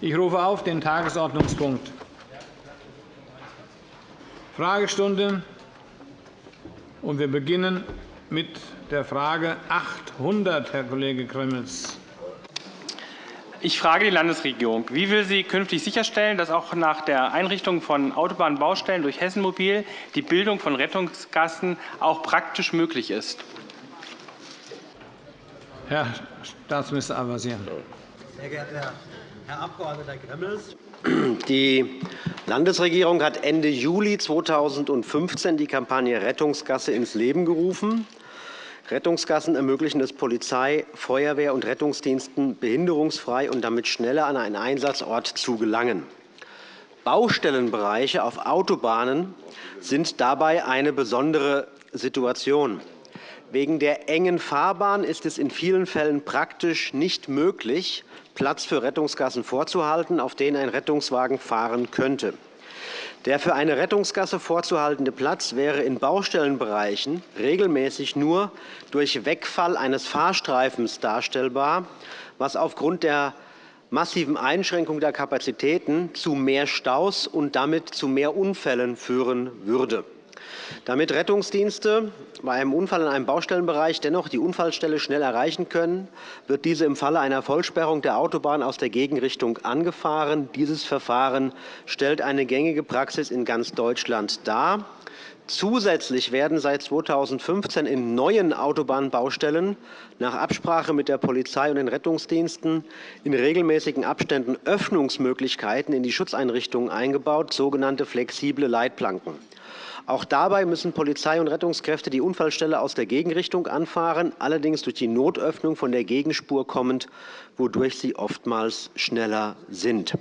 Ich rufe auf den Tagesordnungspunkt Fragestunde. Und wir beginnen mit der Frage 800, Herr Kollege Gremmels. Ich frage die Landesregierung. Wie will sie künftig sicherstellen, dass auch nach der Einrichtung von Autobahnbaustellen durch Hessenmobil die Bildung von Rettungsgassen auch praktisch möglich ist? Herr Staatsminister Al-Wazir. Sehr geehrter Herr Abg. Gremmels, die Landesregierung hat Ende Juli 2015 die Kampagne Rettungsgasse ins Leben gerufen. Rettungsgassen ermöglichen es Polizei, Feuerwehr und Rettungsdiensten, behinderungsfrei und damit schneller an einen Einsatzort zu gelangen. Baustellenbereiche auf Autobahnen sind dabei eine besondere Situation. Wegen der engen Fahrbahn ist es in vielen Fällen praktisch nicht möglich, Platz für Rettungsgassen vorzuhalten, auf denen ein Rettungswagen fahren könnte. Der für eine Rettungsgasse vorzuhaltende Platz wäre in Baustellenbereichen regelmäßig nur durch Wegfall eines Fahrstreifens darstellbar, was aufgrund der massiven Einschränkung der Kapazitäten zu mehr Staus und damit zu mehr Unfällen führen würde. Damit Rettungsdienste bei einem Unfall in einem Baustellenbereich dennoch die Unfallstelle schnell erreichen können, wird diese im Falle einer Vollsperrung der Autobahn aus der Gegenrichtung angefahren. Dieses Verfahren stellt eine gängige Praxis in ganz Deutschland dar. Zusätzlich werden seit 2015 in neuen Autobahnbaustellen nach Absprache mit der Polizei und den Rettungsdiensten in regelmäßigen Abständen Öffnungsmöglichkeiten in die Schutzeinrichtungen eingebaut, sogenannte flexible Leitplanken. Auch dabei müssen Polizei und Rettungskräfte die Unfallstelle aus der Gegenrichtung anfahren, allerdings durch die Notöffnung von der Gegenspur kommend, wodurch sie oftmals schneller sind.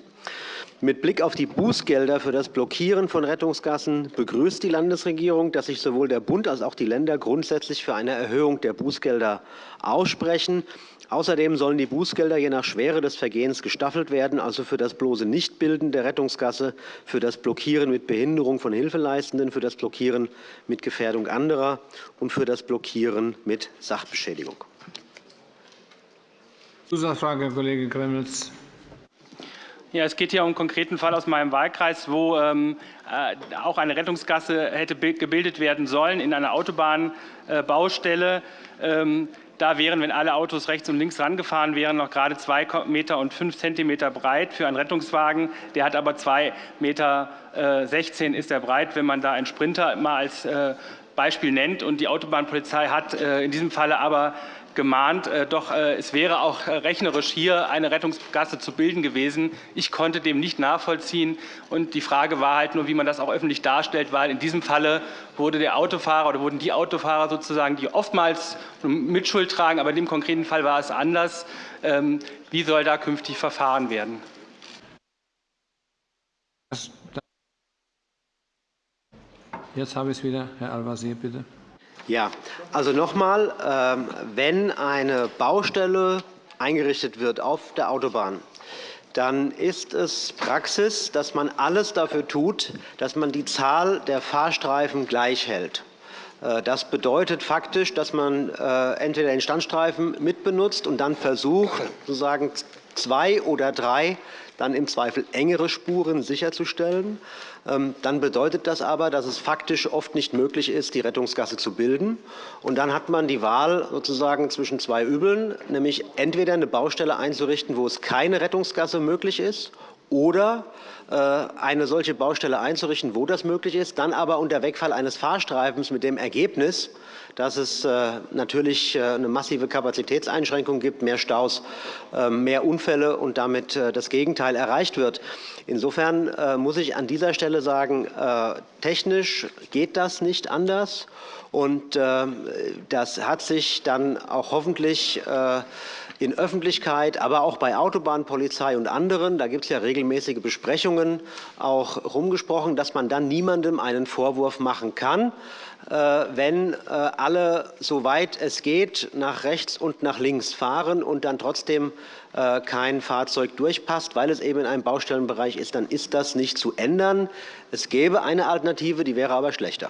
Mit Blick auf die Bußgelder für das Blockieren von Rettungsgassen begrüßt die Landesregierung, dass sich sowohl der Bund als auch die Länder grundsätzlich für eine Erhöhung der Bußgelder aussprechen. Außerdem sollen die Bußgelder je nach Schwere des Vergehens gestaffelt werden, also für das bloße Nichtbilden der Rettungsgasse, für das Blockieren mit Behinderung von Hilfeleistenden, für das Blockieren mit Gefährdung anderer und für das Blockieren mit Sachbeschädigung. Zusatzfrage, Herr Kollege Gremmels. Ja, es geht hier um einen konkreten Fall aus meinem Wahlkreis, wo ähm, äh, auch eine Rettungsgasse hätte gebildet werden sollen in einer Autobahnbaustelle. Ähm, da wären, wenn alle Autos rechts und links rangefahren wären, noch gerade 2,5 und 5 cm breit für einen Rettungswagen. Der hat aber 2,16 Meter äh, ist er breit, wenn man da einen Sprinter mal als äh, Beispiel nennt. Und die Autobahnpolizei hat in diesem Falle aber gemahnt, äh, doch äh, es wäre auch äh, rechnerisch hier eine Rettungsgasse zu bilden gewesen. Ich konnte dem nicht nachvollziehen. Und die Frage war halt nur, wie man das auch öffentlich darstellt, weil in diesem Falle wurde der Autofahrer oder wurden die Autofahrer sozusagen, die oftmals Mitschuld tragen, aber in dem konkreten Fall war es anders. Ähm, wie soll da künftig verfahren werden? Jetzt habe ich es wieder. Herr Al-Wazir, bitte. Ja, also noch einmal, ähm, wenn eine Baustelle eingerichtet wird auf der Autobahn, dann ist es Praxis, dass man alles dafür tut, dass man die Zahl der Fahrstreifen gleich hält. Äh, das bedeutet faktisch, dass man äh, entweder den Standstreifen mitbenutzt und dann versucht, sozusagen zwei oder drei dann im Zweifel engere Spuren sicherzustellen. Ähm, dann bedeutet das aber, dass es faktisch oft nicht möglich ist, die Rettungsgasse zu bilden. Und dann hat man die Wahl sozusagen zwischen zwei Übeln, nämlich entweder eine Baustelle einzurichten, wo es keine Rettungsgasse möglich ist, oder äh, eine solche Baustelle einzurichten, wo das möglich ist, dann aber unter Wegfall eines Fahrstreifens mit dem Ergebnis, dass es äh, natürlich äh, eine massive Kapazitätseinschränkung gibt, mehr Staus, mehr Unfälle und damit das Gegenteil erreicht wird. Insofern muss ich an dieser Stelle sagen, technisch geht das nicht anders. Und das hat sich dann auch hoffentlich in Öffentlichkeit, aber auch bei Autobahnpolizei und anderen, da gibt es ja regelmäßige Besprechungen, auch herumgesprochen, dass man dann niemandem einen Vorwurf machen kann, äh, wenn äh, alle, soweit es geht, nach rechts und nach links fahren und dann trotzdem äh, kein Fahrzeug durchpasst, weil es eben in einem Baustellenbereich ist, dann ist das nicht zu ändern. Es gäbe eine Alternative, die wäre aber schlechter.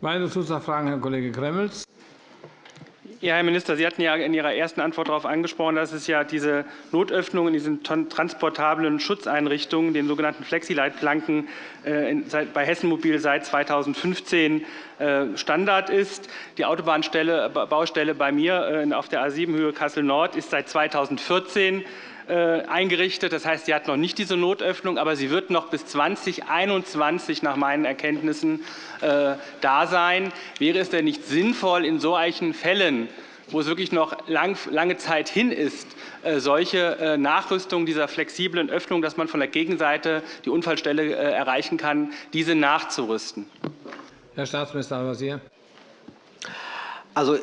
Weitere Zusatzfragen, Herr Kollege Gremmels. Ja, Herr Minister, Sie hatten ja in Ihrer ersten Antwort darauf angesprochen, dass es ja diese Notöffnungen in diesen transportablen Schutzeinrichtungen, den sogenannten Flexileitplanken, äh, bei Hessen Mobil seit 2015 äh, Standard ist. Die Autobahnbaustelle bei mir auf der A7-Höhe Kassel-Nord ist seit 2014 äh, eingerichtet. Das heißt, sie hat noch nicht diese Notöffnung, aber sie wird noch bis 2021 nach meinen Erkenntnissen äh, da sein. Wäre es denn nicht sinnvoll, in solchen Fällen, wo es wirklich noch lange Zeit hin ist, äh, solche Nachrüstung dieser flexiblen Öffnung, dass man von der Gegenseite die Unfallstelle erreichen kann, diese nachzurüsten? Herr Staatsminister Al-Wazir. Also,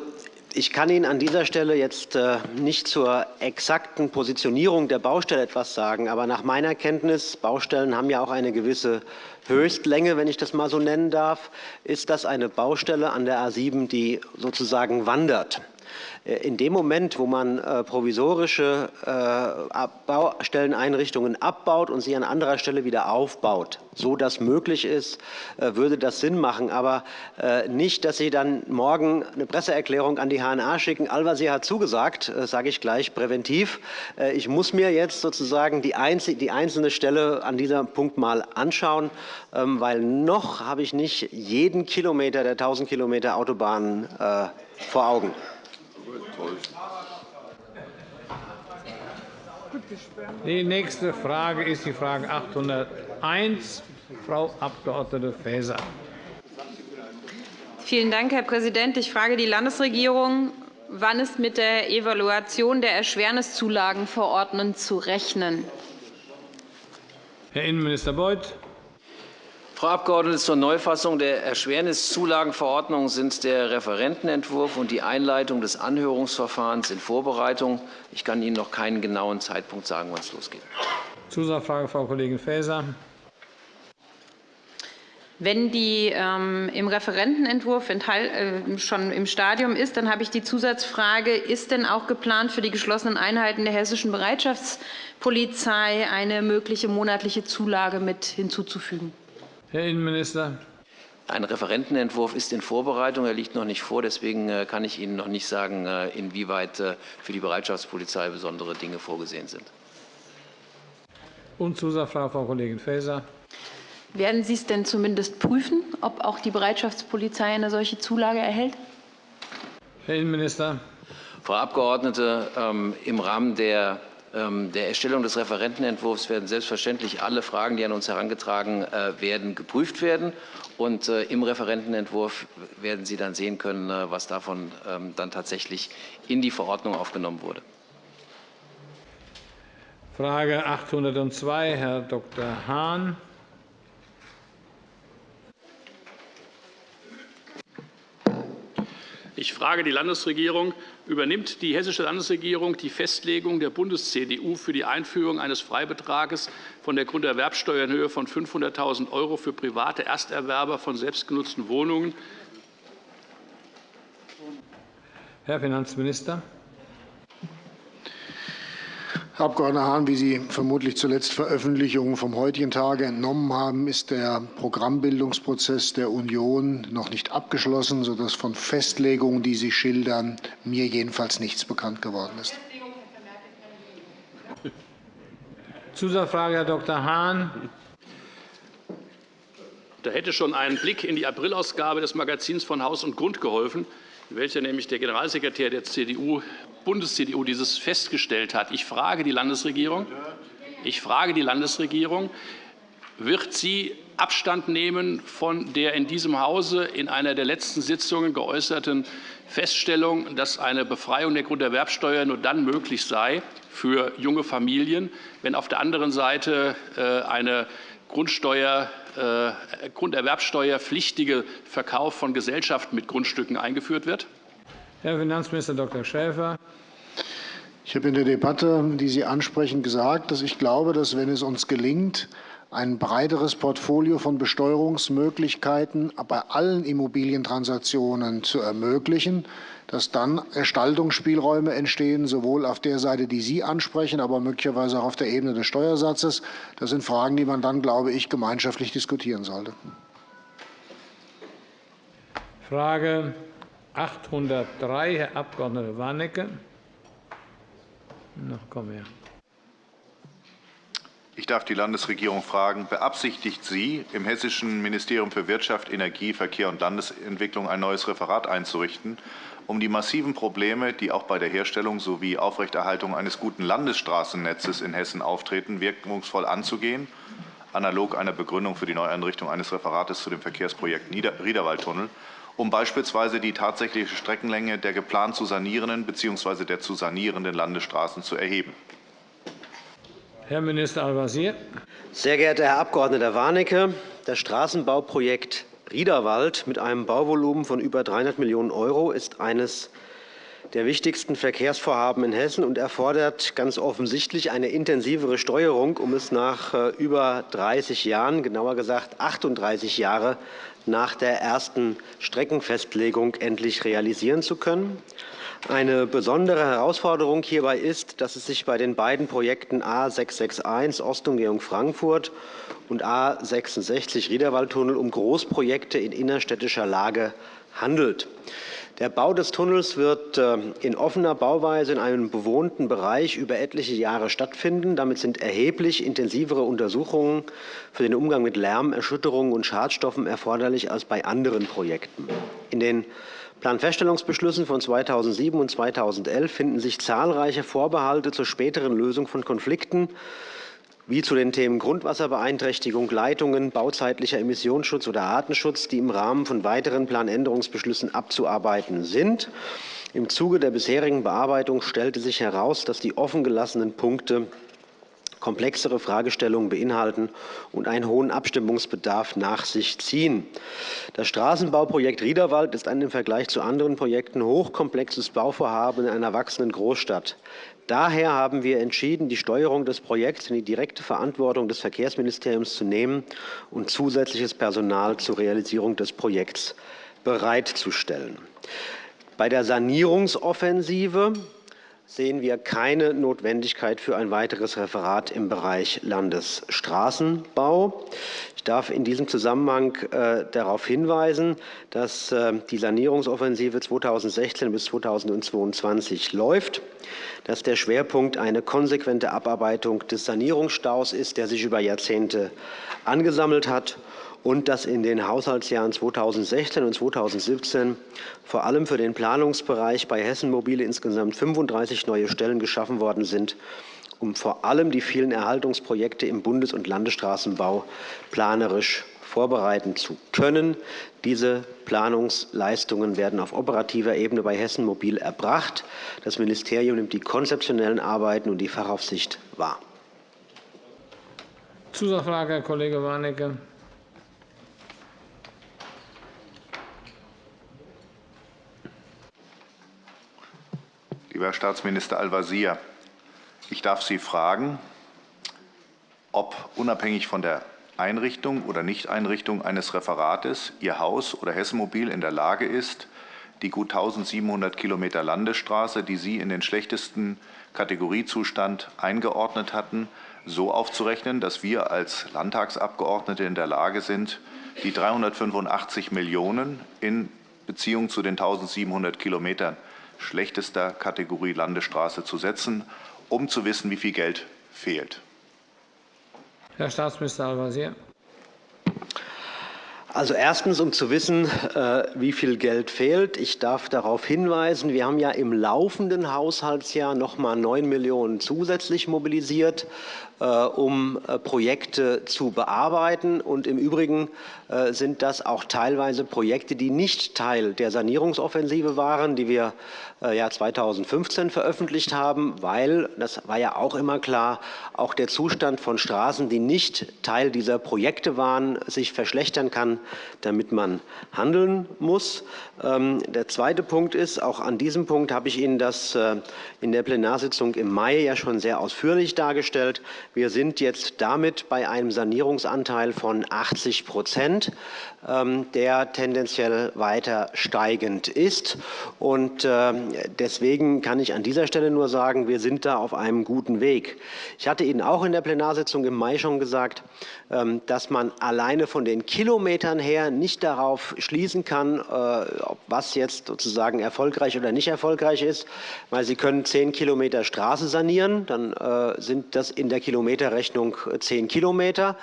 ich kann Ihnen an dieser Stelle jetzt äh, nicht zur exakten Positionierung der Baustelle etwas sagen. Aber nach meiner Kenntnis, Baustellen haben ja auch eine gewisse Höchstlänge, wenn ich das mal so nennen darf, ist das eine Baustelle an der A 7, die sozusagen wandert. Äh, in dem Moment, wo man äh, provisorische äh, Baustelleneinrichtungen abbaut und sie an anderer Stelle wieder aufbaut, so das möglich ist, würde das Sinn machen. Aber nicht, dass Sie dann morgen eine Presseerklärung an die HNA schicken. Al-Wazir hat zugesagt, sage ich gleich präventiv. Ich muss mir jetzt sozusagen die einzelne Stelle an diesem Punkt mal anschauen, ähm, weil noch habe ich nicht jeden Kilometer der 1000 Kilometer Autobahnen vor Augen. Die nächste Frage ist die Frage 801, Frau Abg. Faeser. Vielen Dank, Herr Präsident. Ich frage die Landesregierung, wann ist mit der Evaluation der Erschwerniszulagenverordnung zu rechnen? Herr Innenminister Beuth. Frau Abgeordnete, zur Neufassung der Erschwerniszulagenverordnung sind der Referentenentwurf und die Einleitung des Anhörungsverfahrens in Vorbereitung. Ich kann Ihnen noch keinen genauen Zeitpunkt sagen, wann es losgeht. Zusatzfrage, Frau Kollegin Faeser. Wenn die ähm, im Referentenentwurf äh, schon im Stadium ist, dann habe ich die Zusatzfrage, ist denn auch geplant, für die geschlossenen Einheiten der hessischen Bereitschaftspolizei eine mögliche monatliche Zulage mit hinzuzufügen? Herr Innenminister. Ein Referentenentwurf ist in Vorbereitung. Er liegt noch nicht vor. Deswegen äh, kann ich Ihnen noch nicht sagen, äh, inwieweit äh, für die Bereitschaftspolizei besondere Dinge vorgesehen sind. Und Zusatzfrage, Frau Kollegin Faeser. Werden Sie es denn zumindest prüfen, ob auch die Bereitschaftspolizei eine solche Zulage erhält? Herr Innenminister. Frau Abgeordnete, ähm, im Rahmen der der Erstellung des Referentenentwurfs werden selbstverständlich alle Fragen, die an uns herangetragen äh, werden, geprüft werden. Und äh, im Referentenentwurf werden Sie dann sehen können, äh, was davon ähm, dann tatsächlich in die Verordnung aufgenommen wurde. Frage 802, Herr Dr. Hahn. Ich frage die Landesregierung, übernimmt die Hessische Landesregierung die Festlegung der Bundes-CDU für die Einführung eines Freibetrages von der Grunderwerbsteuer in Höhe von 500.000 € für private Ersterwerber von selbstgenutzten Wohnungen? Herr Finanzminister. Herr Abg. Hahn, wie Sie vermutlich zuletzt Veröffentlichungen vom heutigen Tage entnommen haben, ist der Programmbildungsprozess der Union noch nicht abgeschlossen, sodass von Festlegungen, die Sie schildern, mir jedenfalls nichts bekannt geworden ist. Zusatzfrage, Herr Dr. Hahn. Da hätte schon ein Blick in die Aprilausgabe des Magazins von Haus und Grund geholfen, in welcher nämlich der Generalsekretär der CDU Bundes-CDU dieses festgestellt hat. Ich frage die Landesregierung, ich frage die Landesregierung wird sie Abstand nehmen von der in diesem Hause in einer der letzten Sitzungen geäußerten Feststellung, dass eine Befreiung der Grunderwerbsteuer nur dann möglich sei für junge Familien, wenn auf der anderen Seite äh, eine Grundsteuer, äh, Grunderwerbsteuerpflichtige Verkauf von Gesellschaften mit Grundstücken eingeführt wird? Herr Finanzminister Dr. Schäfer. Ich habe in der Debatte, die Sie ansprechen, gesagt, dass ich glaube, dass wenn es uns gelingt, ein breiteres Portfolio von Besteuerungsmöglichkeiten bei allen Immobilientransaktionen zu ermöglichen, dass dann Gestaltungsspielräume entstehen, sowohl auf der Seite, die Sie ansprechen, aber möglicherweise auch auf der Ebene des Steuersatzes. Das sind Fragen, die man dann, glaube ich, gemeinschaftlich diskutieren sollte. Frage 803, Herr Abg. Warnecke. Noch komm her. Ich darf die Landesregierung fragen, beabsichtigt sie, im Hessischen Ministerium für Wirtschaft, Energie, Verkehr und Landesentwicklung ein neues Referat einzurichten, um die massiven Probleme, die auch bei der Herstellung sowie Aufrechterhaltung eines guten Landesstraßennetzes in Hessen auftreten, wirkungsvoll anzugehen, analog einer Begründung für die Neueinrichtung eines Referates zu dem Verkehrsprojekt Riederwaldtunnel, um beispielsweise die tatsächliche Streckenlänge der geplant zu sanierenden bzw. der zu sanierenden Landesstraßen zu erheben. Herr Minister Al-Wazir. Sehr geehrter Herr Abg. Warnecke, das Straßenbauprojekt Riederwald mit einem Bauvolumen von über 300 Millionen € ist eines der wichtigsten Verkehrsvorhaben in Hessen und erfordert ganz offensichtlich eine intensivere Steuerung, um es nach äh, über 30 Jahren, genauer gesagt 38 Jahre nach der ersten Streckenfestlegung endlich realisieren zu können. Eine besondere Herausforderung hierbei ist, dass es sich bei den beiden Projekten A 661 Ostumgehung-Frankfurt und A 66 Riederwaldtunnel um Großprojekte in innerstädtischer Lage handelt. Der Bau des Tunnels wird äh, in offener Bauweise in einem bewohnten Bereich über etliche Jahre stattfinden. Damit sind erheblich intensivere Untersuchungen für den Umgang mit Lärm, Erschütterungen und Schadstoffen erforderlich als bei anderen Projekten. In den Planfeststellungsbeschlüssen von 2007 und 2011 finden sich zahlreiche Vorbehalte zur späteren Lösung von Konflikten wie zu den Themen Grundwasserbeeinträchtigung, Leitungen, bauzeitlicher Emissionsschutz oder Artenschutz, die im Rahmen von weiteren Planänderungsbeschlüssen abzuarbeiten sind. Im Zuge der bisherigen Bearbeitung stellte sich heraus, dass die offengelassenen Punkte komplexere Fragestellungen beinhalten und einen hohen Abstimmungsbedarf nach sich ziehen. Das Straßenbauprojekt Riederwald ist ein im Vergleich zu anderen Projekten hochkomplexes Bauvorhaben in einer wachsenden Großstadt. Daher haben wir entschieden, die Steuerung des Projekts in die direkte Verantwortung des Verkehrsministeriums zu nehmen und zusätzliches Personal zur Realisierung des Projekts bereitzustellen. Bei der Sanierungsoffensive sehen wir keine Notwendigkeit für ein weiteres Referat im Bereich Landesstraßenbau. Ich darf in diesem Zusammenhang äh, darauf hinweisen, dass äh, die Sanierungsoffensive 2016 bis 2022 läuft, dass der Schwerpunkt eine konsequente Abarbeitung des Sanierungsstaus ist, der sich über Jahrzehnte angesammelt hat und dass in den Haushaltsjahren 2016 und 2017 vor allem für den Planungsbereich bei Hessen Mobile insgesamt 35 neue Stellen geschaffen worden sind, um vor allem die vielen Erhaltungsprojekte im Bundes- und Landesstraßenbau planerisch vorbereiten zu können. Diese Planungsleistungen werden auf operativer Ebene bei Hessen Mobil erbracht. Das Ministerium nimmt die konzeptionellen Arbeiten und die Fachaufsicht wahr. Zusatzfrage, Herr Kollege Warnecke. Lieber Herr Staatsminister Al-Wazir, ich darf Sie fragen, ob unabhängig von der Einrichtung oder Nichteinrichtung eines Referates Ihr Haus oder Hessen Mobil in der Lage ist, die gut 1.700 Kilometer Landesstraße, die Sie in den schlechtesten Kategoriezustand eingeordnet hatten, so aufzurechnen, dass wir als Landtagsabgeordnete in der Lage sind, die 385 Millionen in Beziehung zu den 1.700 Kilometern schlechtester Kategorie Landesstraße zu setzen, um zu wissen, wie viel Geld fehlt. Herr Staatsminister Al-Wazir. Also erstens, um zu wissen, äh, wie viel Geld fehlt. Ich darf darauf hinweisen, wir haben ja im laufenden Haushaltsjahr noch einmal 9 Millionen zusätzlich mobilisiert. Äh, um äh, Projekte zu bearbeiten. Und Im Übrigen äh, sind das auch teilweise Projekte, die nicht Teil der Sanierungsoffensive waren, die wir ja 2015 veröffentlicht haben, weil, das war ja auch immer klar, auch der Zustand von Straßen, die nicht Teil dieser Projekte waren, sich verschlechtern kann, damit man handeln muss. Ähm, der zweite Punkt ist, auch an diesem Punkt habe ich Ihnen das in der Plenarsitzung im Mai ja schon sehr ausführlich dargestellt. Wir sind jetzt damit bei einem Sanierungsanteil von 80 ähm, der tendenziell weiter steigend ist. Ähm, deswegen kann ich an dieser Stelle nur sagen, wir sind da auf einem guten Weg. Ich hatte Ihnen auch in der Plenarsitzung im Mai schon gesagt, ähm, dass man alleine von den Kilometern her nicht darauf schließen kann, was jetzt sozusagen erfolgreich oder nicht erfolgreich ist, weil Sie können zehn Kilometer Straße sanieren, dann sind das in der Kilometerrechnung zehn Kilometer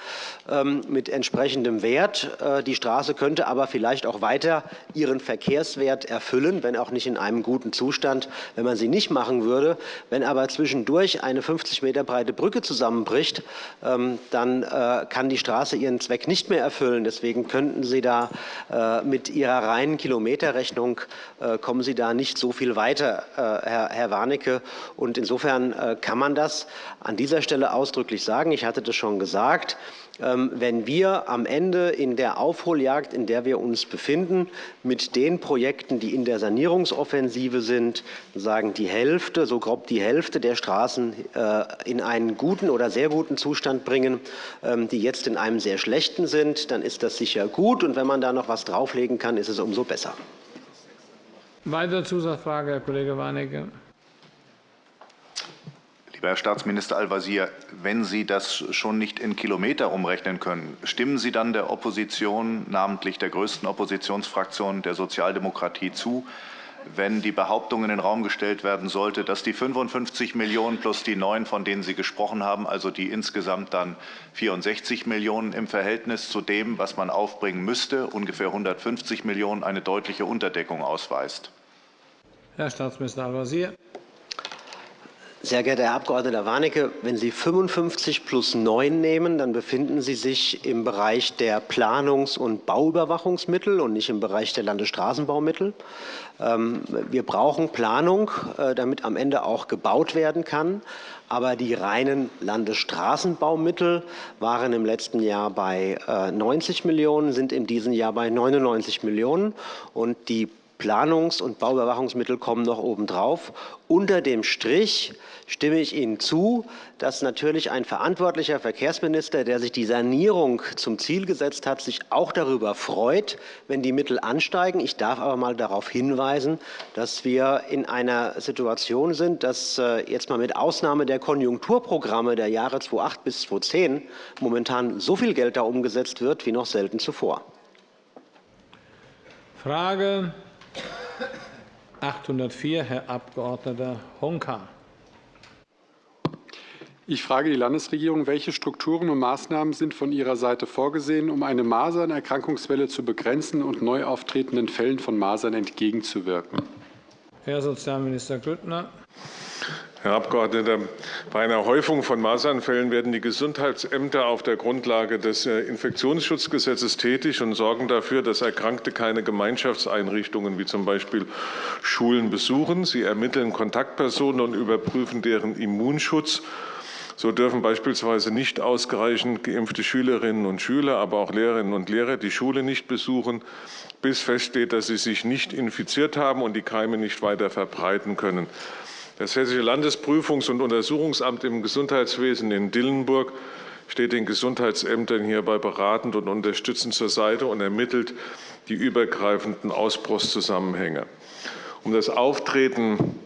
ähm, mit entsprechendem Wert. Die Straße könnte aber vielleicht auch weiter ihren Verkehrswert erfüllen, wenn auch nicht in einem guten Zustand, wenn man sie nicht machen würde. Wenn aber zwischendurch eine 50 Meter breite Brücke zusammenbricht, ähm, dann äh, kann die Straße ihren Zweck nicht mehr erfüllen. Deswegen könnten Sie da äh, mit Ihrer reinen Kilometerrechnung äh, kommen Sie da nicht so viel weiter, Herr Warnecke. Und insofern kann man das an dieser Stelle ausdrücklich sagen. Ich hatte das schon gesagt. Ähm, wenn wir am Ende in der Aufholjagd, in der wir uns befinden, mit den Projekten, die in der Sanierungsoffensive sind, sagen die Hälfte, so grob die Hälfte der Straßen äh, in einen guten oder sehr guten Zustand bringen, ähm, die jetzt in einem sehr schlechten sind, dann ist das sicher gut. Und wenn man da noch etwas drauflegen kann, ist es umso besser. Weitere Zusatzfrage, Herr Kollege Warnecke. Lieber Herr Staatsminister Al-Wazir, wenn Sie das schon nicht in Kilometer umrechnen können, stimmen Sie dann der Opposition, namentlich der größten Oppositionsfraktion der Sozialdemokratie, zu, wenn die Behauptung in den Raum gestellt werden sollte, dass die 55 Millionen plus die 9, von denen Sie gesprochen haben, also die insgesamt dann 64 Millionen im Verhältnis zu dem, was man aufbringen müsste, ungefähr 150 Millionen, eine deutliche Unterdeckung ausweist? Herr Staatsminister Al-Wazir. Sehr geehrter Herr Abg. Warnecke, wenn Sie 55 plus 9 nehmen, dann befinden Sie sich im Bereich der Planungs- und Bauüberwachungsmittel und nicht im Bereich der Landesstraßenbaumittel. Ähm, wir brauchen Planung, äh, damit am Ende auch gebaut werden kann. Aber die reinen Landesstraßenbaumittel waren im letzten Jahr bei 90 äh, Millionen, sind in diesem Jahr bei 99 Millionen. Und die Planungs- und Bauüberwachungsmittel kommen noch obendrauf. Unter dem Strich stimme ich Ihnen zu, dass natürlich ein verantwortlicher Verkehrsminister, der sich die Sanierung zum Ziel gesetzt hat, sich auch darüber freut, wenn die Mittel ansteigen. Ich darf aber mal darauf hinweisen, dass wir in einer Situation sind, dass äh, jetzt mal mit Ausnahme der Konjunkturprogramme der Jahre 2008 bis 2010 momentan so viel Geld da umgesetzt wird wie noch selten zuvor. Frage 804, Herr Abg. Honka. Ich frage die Landesregierung, welche Strukturen und Maßnahmen sind von Ihrer Seite vorgesehen, um eine Masernerkrankungswelle zu begrenzen und neu auftretenden Fällen von Masern entgegenzuwirken? Herr Sozialminister Grüttner. Herr Abgeordneter, bei einer Häufung von Masernfällen werden die Gesundheitsämter auf der Grundlage des äh, Infektionsschutzgesetzes tätig und sorgen dafür, dass Erkrankte keine Gemeinschaftseinrichtungen wie zum Beispiel Schulen besuchen. Sie ermitteln Kontaktpersonen und überprüfen deren Immunschutz. So dürfen beispielsweise nicht ausreichend geimpfte Schülerinnen und Schüler, aber auch Lehrerinnen und Lehrer die Schule nicht besuchen, bis feststeht, dass sie sich nicht infiziert haben und die Keime nicht weiter verbreiten können. Das Hessische Landesprüfungs- und Untersuchungsamt im Gesundheitswesen in Dillenburg steht den Gesundheitsämtern hierbei beratend und unterstützend zur Seite und ermittelt die übergreifenden Ausbruchszusammenhänge. Um das Auftreten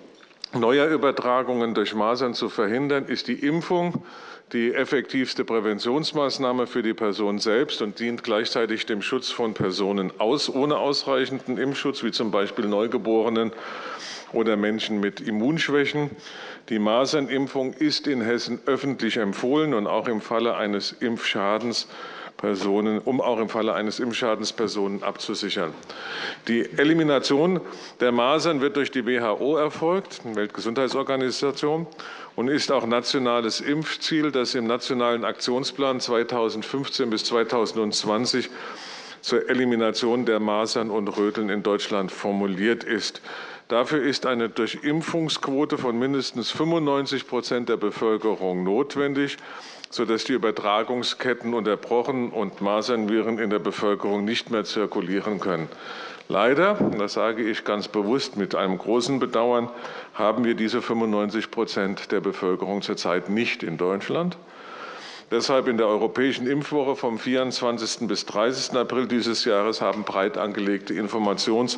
neuer Übertragungen durch Masern zu verhindern, ist die Impfung die effektivste Präventionsmaßnahme für die Person selbst und dient gleichzeitig dem Schutz von Personen aus, ohne ausreichenden Impfschutz, wie zum Beispiel Neugeborenen oder Menschen mit Immunschwächen. Die Masernimpfung ist in Hessen öffentlich empfohlen und auch im Falle eines Impfschadens Personen, um auch im Falle eines Impfschadens Personen abzusichern. Die Elimination der Masern wird durch die WHO erfolgt, die Weltgesundheitsorganisation, und ist auch nationales Impfziel, das im Nationalen Aktionsplan 2015 bis 2020 zur Elimination der Masern und Röteln in Deutschland formuliert ist. Dafür ist eine Durchimpfungsquote von mindestens 95% der Bevölkerung notwendig, sodass die Übertragungsketten unterbrochen und Masernviren in der Bevölkerung nicht mehr zirkulieren können. Leider, das sage ich ganz bewusst mit einem großen Bedauern, haben wir diese 95% der Bevölkerung zurzeit nicht in Deutschland. Deshalb in der Europäischen Impfwoche vom 24. bis 30. April dieses Jahres haben breit angelegte Informations-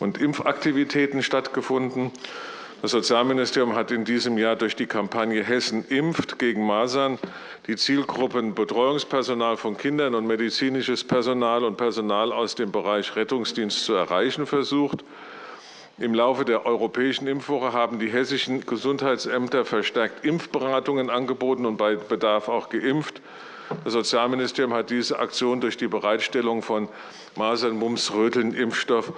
und Impfaktivitäten stattgefunden. Das Sozialministerium hat in diesem Jahr durch die Kampagne Hessen impft gegen Masern die Zielgruppen Betreuungspersonal von Kindern und medizinisches Personal und Personal aus dem Bereich Rettungsdienst zu erreichen versucht. Im Laufe der Europäischen Impfwoche haben die hessischen Gesundheitsämter verstärkt Impfberatungen angeboten und bei Bedarf auch geimpft. Das Sozialministerium hat diese Aktion durch die Bereitstellung von Masern, Mumps, Röteln, Impfstoff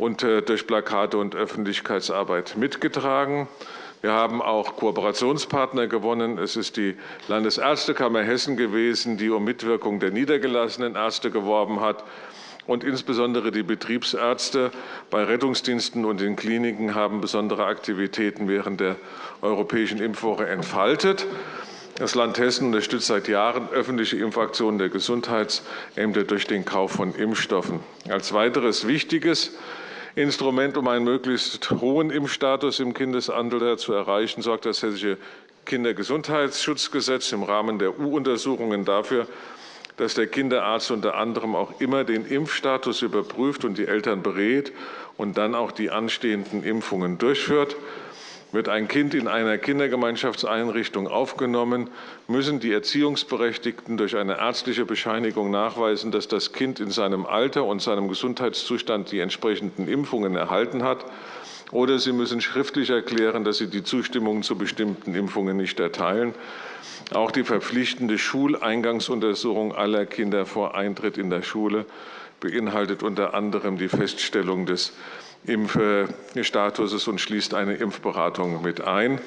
und äh, durch Plakate und Öffentlichkeitsarbeit mitgetragen. Wir haben auch Kooperationspartner gewonnen. Es ist die Landesärztekammer Hessen gewesen, die um Mitwirkung der niedergelassenen Ärzte geworben hat und insbesondere die Betriebsärzte bei Rettungsdiensten und in Kliniken haben besondere Aktivitäten während der Europäischen Impfwoche entfaltet. Das Land Hessen unterstützt seit Jahren öffentliche Impfaktionen der Gesundheitsämter durch den Kauf von Impfstoffen. Als weiteres wichtiges Instrument, um einen möglichst hohen Impfstatus im Kindesalter zu erreichen, sorgt das Hessische Kindergesundheitsschutzgesetz im Rahmen der U-Untersuchungen dafür, dass der Kinderarzt unter anderem auch immer den Impfstatus überprüft und die Eltern berät und dann auch die anstehenden Impfungen durchführt. Wird ein Kind in einer Kindergemeinschaftseinrichtung aufgenommen, müssen die Erziehungsberechtigten durch eine ärztliche Bescheinigung nachweisen, dass das Kind in seinem Alter und seinem Gesundheitszustand die entsprechenden Impfungen erhalten hat. Oder sie müssen schriftlich erklären, dass sie die Zustimmung zu bestimmten Impfungen nicht erteilen. Auch die verpflichtende Schuleingangsuntersuchung aller Kinder vor Eintritt in der Schule beinhaltet unter anderem die Feststellung des Impfstatuses und schließt eine Impfberatung mit ein.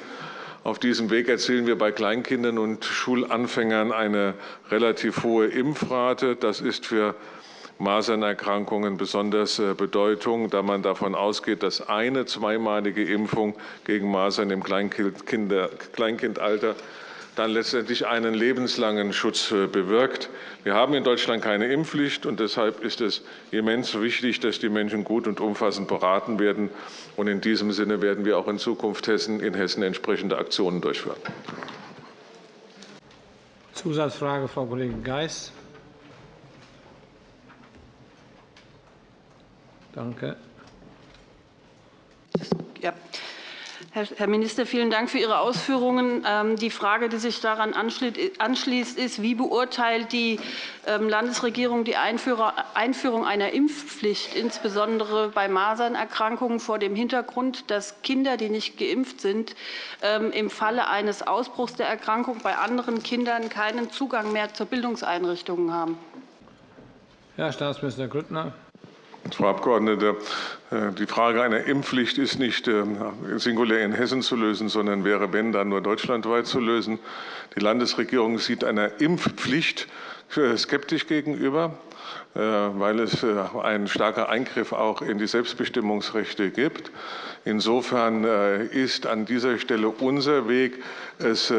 Auf diesem Weg erzielen wir bei Kleinkindern und Schulanfängern eine relativ hohe Impfrate. Das ist für Masernerkrankungen besonders äh, Bedeutung, da man davon ausgeht, dass eine zweimalige Impfung gegen Masern im Kleinkindalter dann letztendlich einen lebenslangen Schutz äh, bewirkt. Wir haben in Deutschland keine Impfpflicht, und deshalb ist es immens wichtig, dass die Menschen gut und umfassend beraten werden. Und in diesem Sinne werden wir auch in Zukunft Hessen, in Hessen entsprechende Aktionen durchführen. Zusatzfrage, Frau Kollegin Geis. Danke. Ja. Herr Minister, vielen Dank für Ihre Ausführungen. Ähm, die Frage, die sich daran anschließt, ist, wie beurteilt die ähm, Landesregierung die Einführung einer Impfpflicht, insbesondere bei Masernerkrankungen, vor dem Hintergrund, dass Kinder, die nicht geimpft sind, ähm, im Falle eines Ausbruchs der Erkrankung bei anderen Kindern keinen Zugang mehr zu Bildungseinrichtungen haben? Herr Staatsminister Grüttner. Frau Abgeordnete, äh, die Frage einer Impfpflicht ist nicht äh, singulär in Hessen zu lösen, sondern wäre, wenn, dann nur deutschlandweit zu lösen. Die Landesregierung sieht einer Impfpflicht skeptisch gegenüber, äh, weil es ein starker Eingriff auch in die Selbstbestimmungsrechte gibt. Insofern ist an dieser Stelle unser Weg, es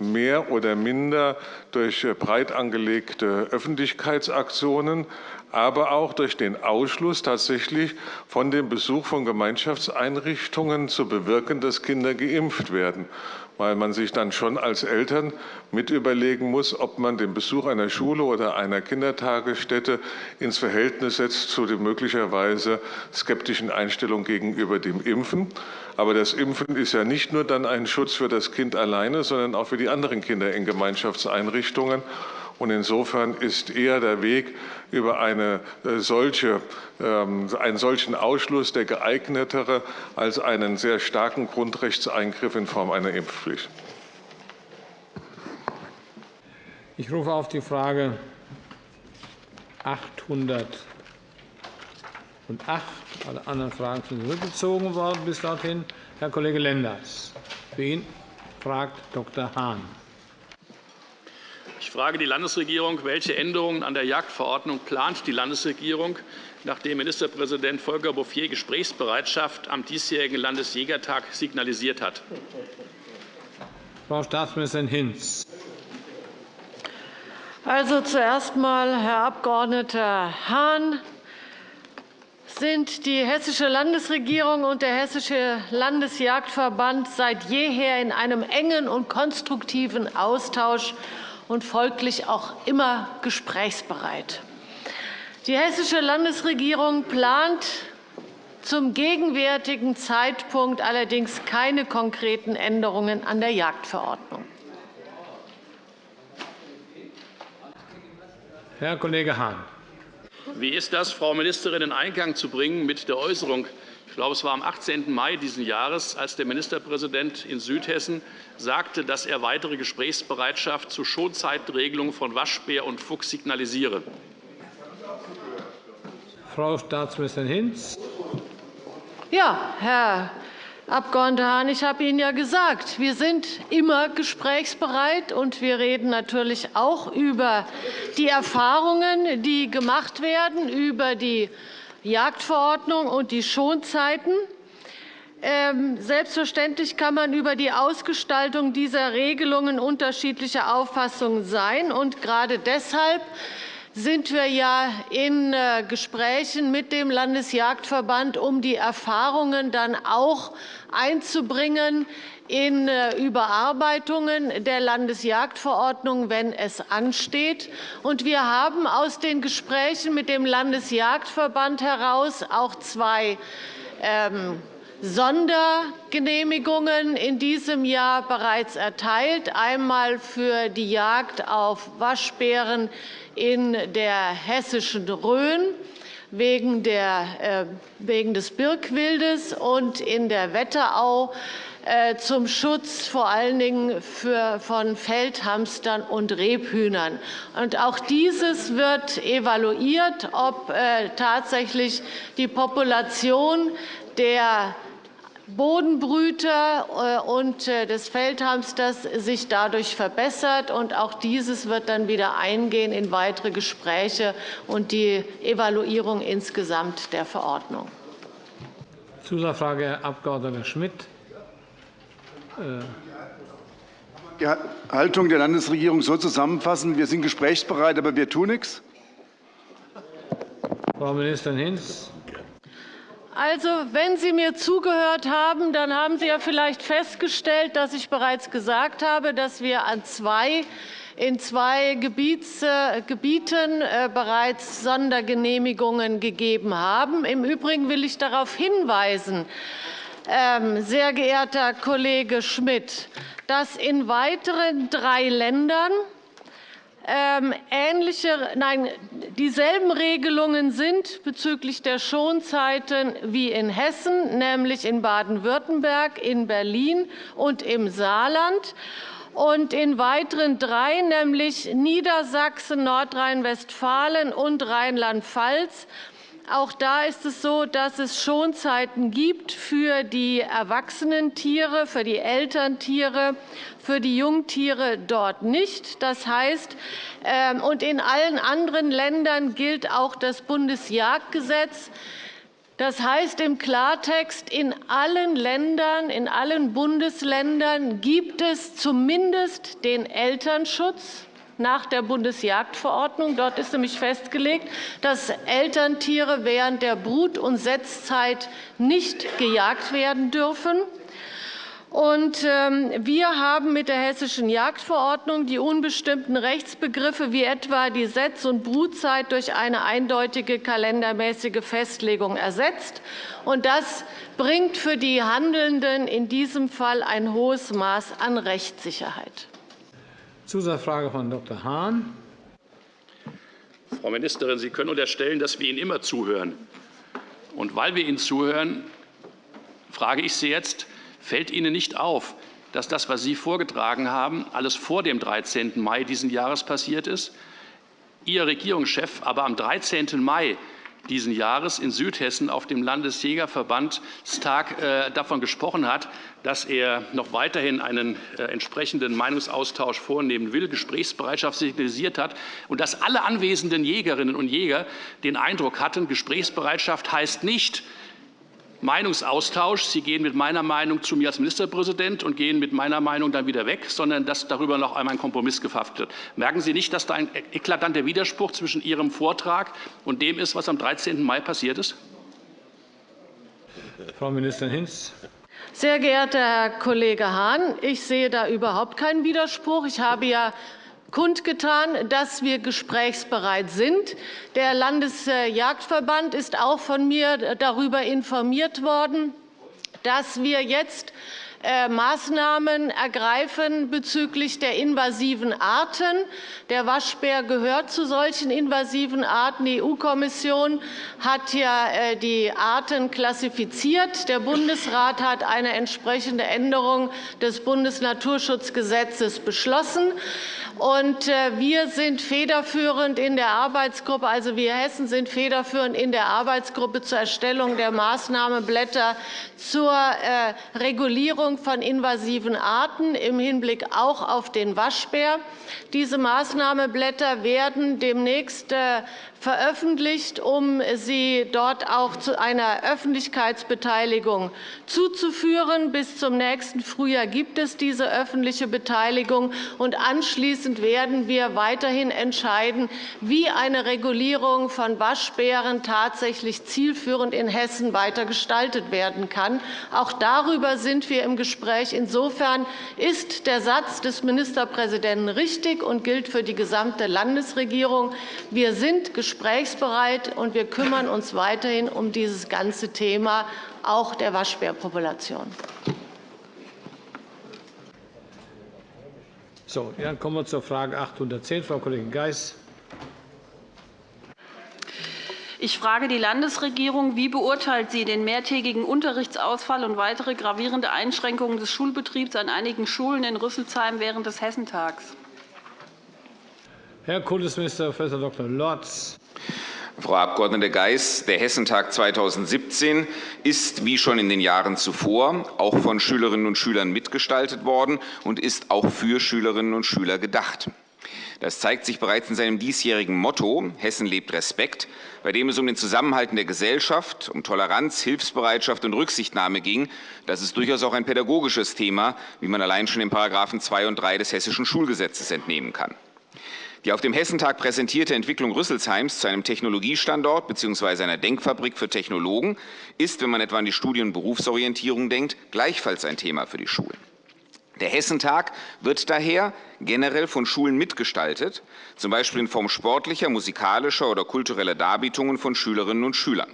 mehr oder minder durch breit angelegte Öffentlichkeitsaktionen aber auch durch den Ausschluss tatsächlich von dem Besuch von Gemeinschaftseinrichtungen zu bewirken, dass Kinder geimpft werden weil man sich dann schon als Eltern mit überlegen muss, ob man den Besuch einer Schule oder einer Kindertagesstätte ins Verhältnis setzt zu der möglicherweise skeptischen Einstellung gegenüber dem Impfen. Aber das Impfen ist ja nicht nur dann ein Schutz für das Kind alleine, sondern auch für die anderen Kinder in Gemeinschaftseinrichtungen. Und insofern ist eher der Weg über eine äh, solche, ähm, einen solchen Ausschluss der geeignetere als einen sehr starken Grundrechtseingriff in Form einer Impfpflicht. Ich rufe auf die Frage 808. Alle anderen Fragen sind zurückgezogen worden bis dorthin. Herr Kollege Lenders. Für ihn fragt Dr. Hahn. Ich frage die Landesregierung, welche Änderungen an der Jagdverordnung plant die Landesregierung, nachdem Ministerpräsident Volker Bouffier Gesprächsbereitschaft am diesjährigen Landesjägertag signalisiert hat? Frau Staatsministerin Hinz. Also zuerst einmal, Herr Abg. Hahn, sind die Hessische Landesregierung und der Hessische Landesjagdverband seit jeher in einem engen und konstruktiven Austausch und folglich auch immer gesprächsbereit. Die Hessische Landesregierung plant zum gegenwärtigen Zeitpunkt allerdings keine konkreten Änderungen an der Jagdverordnung. Herr Kollege Hahn. Wie ist das, Frau Ministerin, in Einklang zu bringen mit der Äußerung, ich glaube, es war am 18. Mai dieses Jahres, als der Ministerpräsident in Südhessen sagte, dass er weitere Gesprächsbereitschaft zur Schonzeitregelung von Waschbär und Fuchs signalisiere? Frau Staatsministerin Hinz. Ja, Herr Abg. Hahn, ich habe Ihnen ja gesagt, wir sind immer gesprächsbereit, und wir reden natürlich auch über die Erfahrungen, die gemacht werden, über die Jagdverordnung und die Schonzeiten. Ähm, selbstverständlich kann man über die Ausgestaltung dieser Regelungen unterschiedlicher Auffassung sein. Und gerade deshalb sind wir ja in äh, Gesprächen mit dem Landesjagdverband, um die Erfahrungen dann auch einzubringen in äh, Überarbeitungen der Landesjagdverordnung, wenn es ansteht. Wir haben aus den Gesprächen mit dem Landesjagdverband heraus auch zwei ähm, Sondergenehmigungen in diesem Jahr bereits erteilt, einmal für die Jagd auf Waschbären in der hessischen Rhön wegen, äh, des Birkwildes und in der Wetterau zum Schutz vor allen Dingen von Feldhamstern und Rebhühnern. Und auch dieses wird evaluiert, ob äh, tatsächlich die Population der Bodenbrüter äh, und äh, des Feldhamsters sich dadurch verbessert. Und auch dieses wird dann wieder eingehen in weitere Gespräche und die Evaluierung insgesamt der Verordnung. Zusatzfrage, Herr Abg. Schmidt. Die Haltung der Landesregierung so zusammenfassen, wir sind gesprächsbereit, aber wir tun nichts? Frau Ministerin Hinz. Also, wenn Sie mir zugehört haben, dann haben Sie ja vielleicht festgestellt, dass ich bereits gesagt habe, dass wir an zwei in zwei äh, Gebieten äh, bereits Sondergenehmigungen gegeben haben. Im Übrigen will ich darauf hinweisen, sehr geehrter Kollege Schmidt, dass in weiteren drei Ländern ähm, ähnliche, nein, dieselben Regelungen sind bezüglich der Schonzeiten wie in Hessen, nämlich in Baden-Württemberg, in Berlin und im Saarland. Und in weiteren drei, nämlich Niedersachsen, Nordrhein-Westfalen und Rheinland-Pfalz, auch da ist es so, dass es Schonzeiten gibt für die erwachsenen Tiere, für die Elterntiere, für die Jungtiere dort nicht. Das heißt, ähm, und in allen anderen Ländern gilt auch das Bundesjagdgesetz. Das heißt im Klartext, in allen Ländern, in allen Bundesländern gibt es zumindest den Elternschutz nach der Bundesjagdverordnung. Dort ist nämlich festgelegt, dass Elterntiere während der Brut- und Setzzeit nicht gejagt werden dürfen. Ähm, wir haben mit der Hessischen Jagdverordnung die unbestimmten Rechtsbegriffe wie etwa die Setz- und Brutzeit durch eine eindeutige kalendermäßige Festlegung ersetzt. Das bringt für die Handelnden in diesem Fall ein hohes Maß an Rechtssicherheit. Zusatzfrage von Dr. Hahn. Frau Ministerin, Sie können unterstellen, dass wir Ihnen immer zuhören. Und weil wir Ihnen zuhören, frage ich Sie jetzt, fällt Ihnen nicht auf, dass das, was Sie vorgetragen haben, alles vor dem 13. Mai dieses Jahres passiert ist? Ihr Regierungschef aber am 13. Mai dieses Jahres in Südhessen auf dem Landesjägerverbandstag äh, davon gesprochen hat, dass er noch weiterhin einen äh, entsprechenden Meinungsaustausch vornehmen will, Gesprächsbereitschaft signalisiert hat und dass alle anwesenden Jägerinnen und Jäger den Eindruck hatten, Gesprächsbereitschaft heißt nicht, Meinungsaustausch. Sie gehen mit meiner Meinung zu mir als Ministerpräsident und gehen mit meiner Meinung dann wieder weg, sondern dass darüber noch einmal ein Kompromiss gefasst wird. Merken Sie nicht, dass da ein eklatanter Widerspruch zwischen Ihrem Vortrag und dem ist, was am 13. Mai passiert ist? Frau Ministerin Hinz. Sehr geehrter Herr Kollege Hahn, ich sehe da überhaupt keinen Widerspruch. Ich habe ja kundgetan, dass wir gesprächsbereit sind. Der Landesjagdverband ist auch von mir darüber informiert worden, dass wir jetzt äh, Maßnahmen ergreifen bezüglich der invasiven Arten. Der Waschbär gehört zu solchen invasiven Arten. Die EU-Kommission hat ja äh, die Arten klassifiziert. Der Bundesrat hat eine entsprechende Änderung des Bundesnaturschutzgesetzes beschlossen. Und äh, wir sind federführend in der Arbeitsgruppe, also wir Hessen sind federführend in der Arbeitsgruppe zur Erstellung der Maßnahmenblätter zur äh, Regulierung von invasiven Arten im Hinblick auch auf den Waschbär. Diese Maßnahmenblätter werden demnächst äh, veröffentlicht, um sie dort auch zu einer Öffentlichkeitsbeteiligung zuzuführen. Bis zum nächsten Frühjahr gibt es diese öffentliche Beteiligung. und Anschließend werden wir weiterhin entscheiden, wie eine Regulierung von Waschbären tatsächlich zielführend in Hessen weiter gestaltet werden kann. Auch darüber sind wir im Gespräch. Insofern ist der Satz des Ministerpräsidenten richtig und gilt für die gesamte Landesregierung. Wir sind gesprächsbereit, und wir kümmern uns weiterhin um dieses ganze Thema, auch der Waschbärpopulation. So, dann kommen wir zur Frage 810, Frau Kollegin Geis. Ich frage die Landesregierung, wie beurteilt sie den mehrtägigen Unterrichtsausfall und weitere gravierende Einschränkungen des Schulbetriebs an einigen Schulen in Rüsselsheim während des Hessentags? Herr Kultusminister Prof. Dr. Lorz. Frau Abg. Geis, der Hessentag 2017 ist, wie schon in den Jahren zuvor, auch von Schülerinnen und Schülern mitgestaltet worden und ist auch für Schülerinnen und Schüler gedacht. Das zeigt sich bereits in seinem diesjährigen Motto Hessen lebt Respekt, bei dem es um den Zusammenhalt in der Gesellschaft, um Toleranz, Hilfsbereitschaft und Rücksichtnahme ging. Das ist durchaus auch ein pädagogisches Thema, wie man allein schon in § 2 und 3 des Hessischen Schulgesetzes entnehmen kann. Die auf dem Hessentag präsentierte Entwicklung Rüsselsheims zu einem Technologiestandort bzw. einer Denkfabrik für Technologen ist, wenn man etwa an die Studien- und Berufsorientierung denkt, gleichfalls ein Thema für die Schulen. Der Hessentag wird daher generell von Schulen mitgestaltet, z. B. in Form sportlicher, musikalischer oder kultureller Darbietungen von Schülerinnen und Schülern.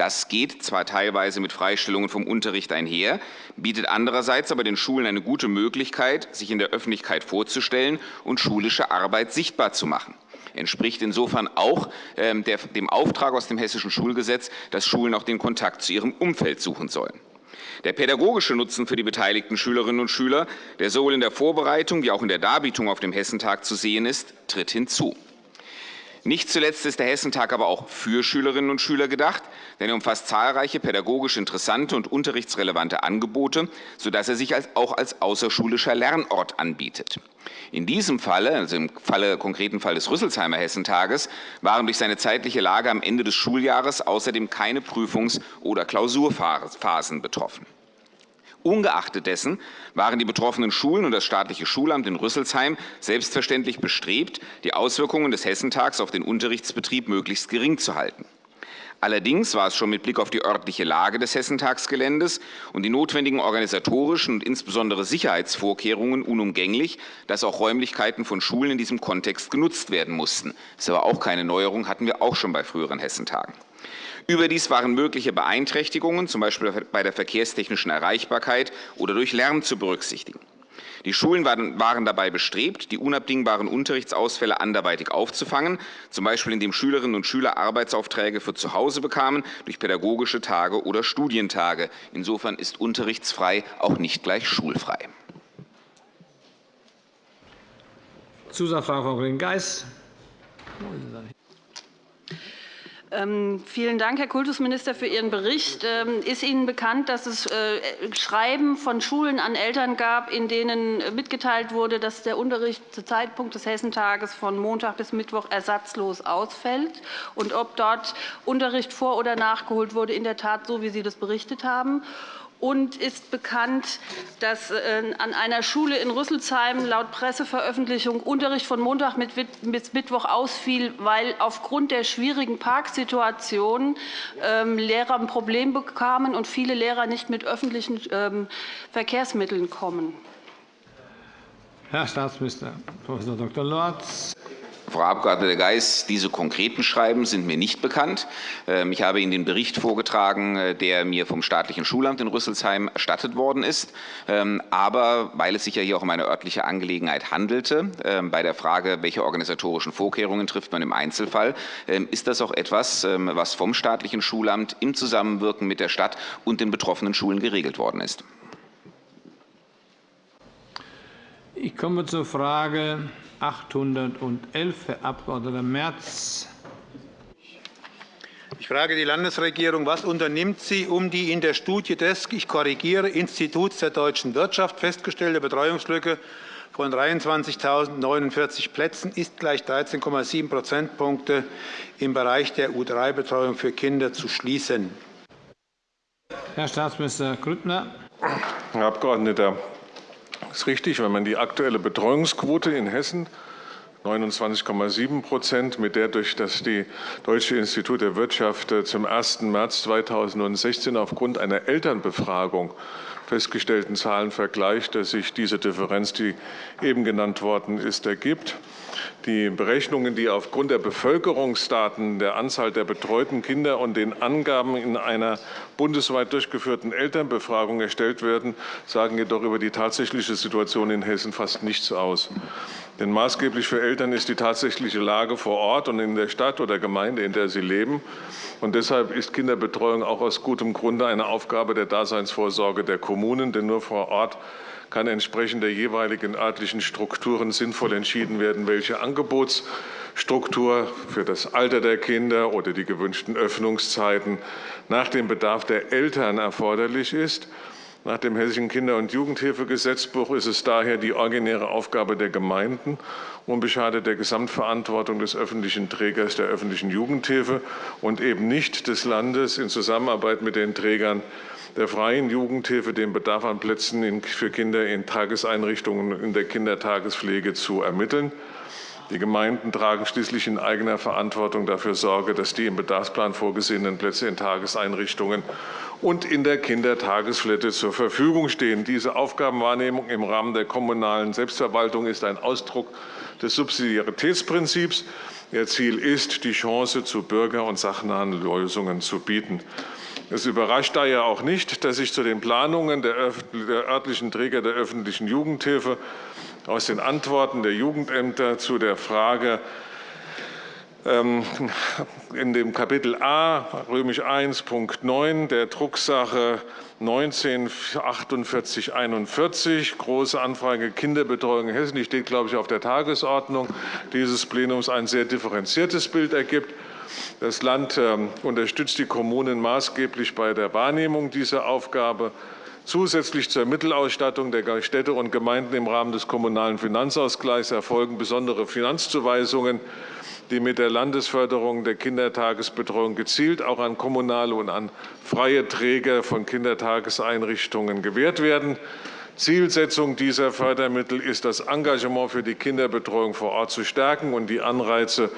Das geht zwar teilweise mit Freistellungen vom Unterricht einher, bietet andererseits aber den Schulen eine gute Möglichkeit, sich in der Öffentlichkeit vorzustellen und schulische Arbeit sichtbar zu machen entspricht insofern auch ähm, dem Auftrag aus dem Hessischen Schulgesetz, dass Schulen auch den Kontakt zu ihrem Umfeld suchen sollen. Der pädagogische Nutzen für die beteiligten Schülerinnen und Schüler, der sowohl in der Vorbereitung wie auch in der Darbietung auf dem Hessentag zu sehen ist, tritt hinzu. Nicht zuletzt ist der Hessentag aber auch für Schülerinnen und Schüler gedacht, denn er umfasst zahlreiche pädagogisch interessante und unterrichtsrelevante Angebote, sodass er sich auch als außerschulischer Lernort anbietet. In diesem Falle, also im Falle, konkreten Fall des Rüsselsheimer Hessentages, waren durch seine zeitliche Lage am Ende des Schuljahres außerdem keine Prüfungs- oder Klausurphasen betroffen. Ungeachtet dessen waren die betroffenen Schulen und das staatliche Schulamt in Rüsselsheim selbstverständlich bestrebt, die Auswirkungen des Hessentags auf den Unterrichtsbetrieb möglichst gering zu halten. Allerdings war es schon mit Blick auf die örtliche Lage des Hessentagsgeländes und die notwendigen organisatorischen und insbesondere Sicherheitsvorkehrungen unumgänglich, dass auch Räumlichkeiten von Schulen in diesem Kontext genutzt werden mussten. Das ist aber auch keine Neuerung, hatten wir auch schon bei früheren Hessentagen. Überdies waren mögliche Beeinträchtigungen, z. B. bei der verkehrstechnischen Erreichbarkeit oder durch Lärm zu berücksichtigen. Die Schulen waren dabei bestrebt, die unabdingbaren Unterrichtsausfälle anderweitig aufzufangen, z. B. indem Schülerinnen und Schüler Arbeitsaufträge für zu Hause bekamen, durch pädagogische Tage oder Studientage. Insofern ist unterrichtsfrei auch nicht gleich schulfrei. Zusatzfrage, Frau Kollegin Geis. Ähm, vielen Dank, Herr Kultusminister, für Ihren Bericht. Ähm, ist Ihnen bekannt, dass es äh, Schreiben von Schulen an Eltern gab, in denen mitgeteilt wurde, dass der Unterricht zu Zeitpunkt des Hessentages von Montag bis Mittwoch ersatzlos ausfällt und ob dort Unterricht vor- oder nachgeholt wurde, in der Tat so, wie Sie das berichtet haben? Und ist bekannt, dass äh, an einer Schule in Rüsselsheim laut Presseveröffentlichung Unterricht von Montag bis Mittwoch ausfiel, weil aufgrund der schwierigen Parksituation ähm, Lehrer ein Problem bekamen und viele Lehrer nicht mit öffentlichen ähm, Verkehrsmitteln kommen. Herr Staatsminister Prof. Dr. Lorz. Frau Abg. Geis, diese konkreten Schreiben sind mir nicht bekannt. Ähm, ich habe Ihnen den Bericht vorgetragen, äh, der mir vom staatlichen Schulamt in Rüsselsheim erstattet worden ist. Ähm, aber weil es sich ja hier auch um eine örtliche Angelegenheit handelte, ähm, bei der Frage, welche organisatorischen Vorkehrungen trifft man im Einzelfall, ist das auch etwas, was vom staatlichen Schulamt im Zusammenwirken mit der Stadt und den betroffenen Schulen geregelt worden ist. Ich komme zur Frage 811, Herr Abg. Merz. Ich frage die Landesregierung, was unternimmt sie, um die in der Studie des, ich korrigiere, Instituts der deutschen Wirtschaft festgestellte Betreuungslücke von 23.049 Plätzen ist gleich 13,7 Prozentpunkte im Bereich der U3-Betreuung für Kinder zu schließen? Herr Staatsminister Grüttner. Herr Abgeordneter, es ist richtig, wenn man die aktuelle Betreuungsquote in Hessen 29,7 Prozent, mit der durch das die Deutsche Institut der Wirtschaft äh, zum 1. März 2016 aufgrund einer Elternbefragung festgestellten Zahlen vergleicht, dass sich diese Differenz, die eben genannt worden ist, ergibt. Die Berechnungen, die aufgrund der Bevölkerungsdaten, der Anzahl der betreuten Kinder und den Angaben in einer bundesweit durchgeführten Elternbefragung erstellt werden, sagen jedoch über die tatsächliche Situation in Hessen fast nichts aus. Denn maßgeblich für Eltern ist die tatsächliche Lage vor Ort und in der Stadt oder Gemeinde, in der sie leben. Und deshalb ist Kinderbetreuung auch aus gutem Grunde eine Aufgabe der Daseinsvorsorge der Kommunen, denn nur vor Ort kann entsprechend der jeweiligen örtlichen Strukturen sinnvoll entschieden werden, welche Angebotsstruktur für das Alter der Kinder oder die gewünschten Öffnungszeiten nach dem Bedarf der Eltern erforderlich ist. Nach dem Hessischen Kinder- und Jugendhilfegesetzbuch ist es daher die originäre Aufgabe der Gemeinden, unbeschadet der Gesamtverantwortung des öffentlichen Trägers der öffentlichen Jugendhilfe und eben nicht des Landes in Zusammenarbeit mit den Trägern der freien Jugendhilfe den Bedarf an Plätzen für Kinder in Tageseinrichtungen in der Kindertagespflege zu ermitteln. Die Gemeinden tragen schließlich in eigener Verantwortung dafür Sorge, dass die im Bedarfsplan vorgesehenen Plätze in Tageseinrichtungen und in der Kindertagesstätte zur Verfügung stehen. Diese Aufgabenwahrnehmung im Rahmen der kommunalen Selbstverwaltung ist ein Ausdruck des Subsidiaritätsprinzips. Ihr Ziel ist, die Chance zu bürger- und sachnahen Lösungen zu bieten. Es überrascht daher auch nicht, dass sich zu den Planungen der örtlichen Träger der öffentlichen Jugendhilfe aus den Antworten der Jugendämter zu der Frage ähm, in dem Kapitel A, römisch 1, Punkt 9 der Drucksache 194841, Große Anfrage Kinderbetreuung in Hessen, die steht, glaube ich, auf der Tagesordnung dieses Plenums, ein sehr differenziertes Bild ergibt. Das Land ähm, unterstützt die Kommunen maßgeblich bei der Wahrnehmung dieser Aufgabe. Zusätzlich zur Mittelausstattung der Städte und Gemeinden im Rahmen des Kommunalen Finanzausgleichs erfolgen besondere Finanzzuweisungen, die mit der Landesförderung der Kindertagesbetreuung gezielt auch an kommunale und an freie Träger von Kindertageseinrichtungen gewährt werden. Zielsetzung dieser Fördermittel ist, das Engagement für die Kinderbetreuung vor Ort zu stärken und die Anreize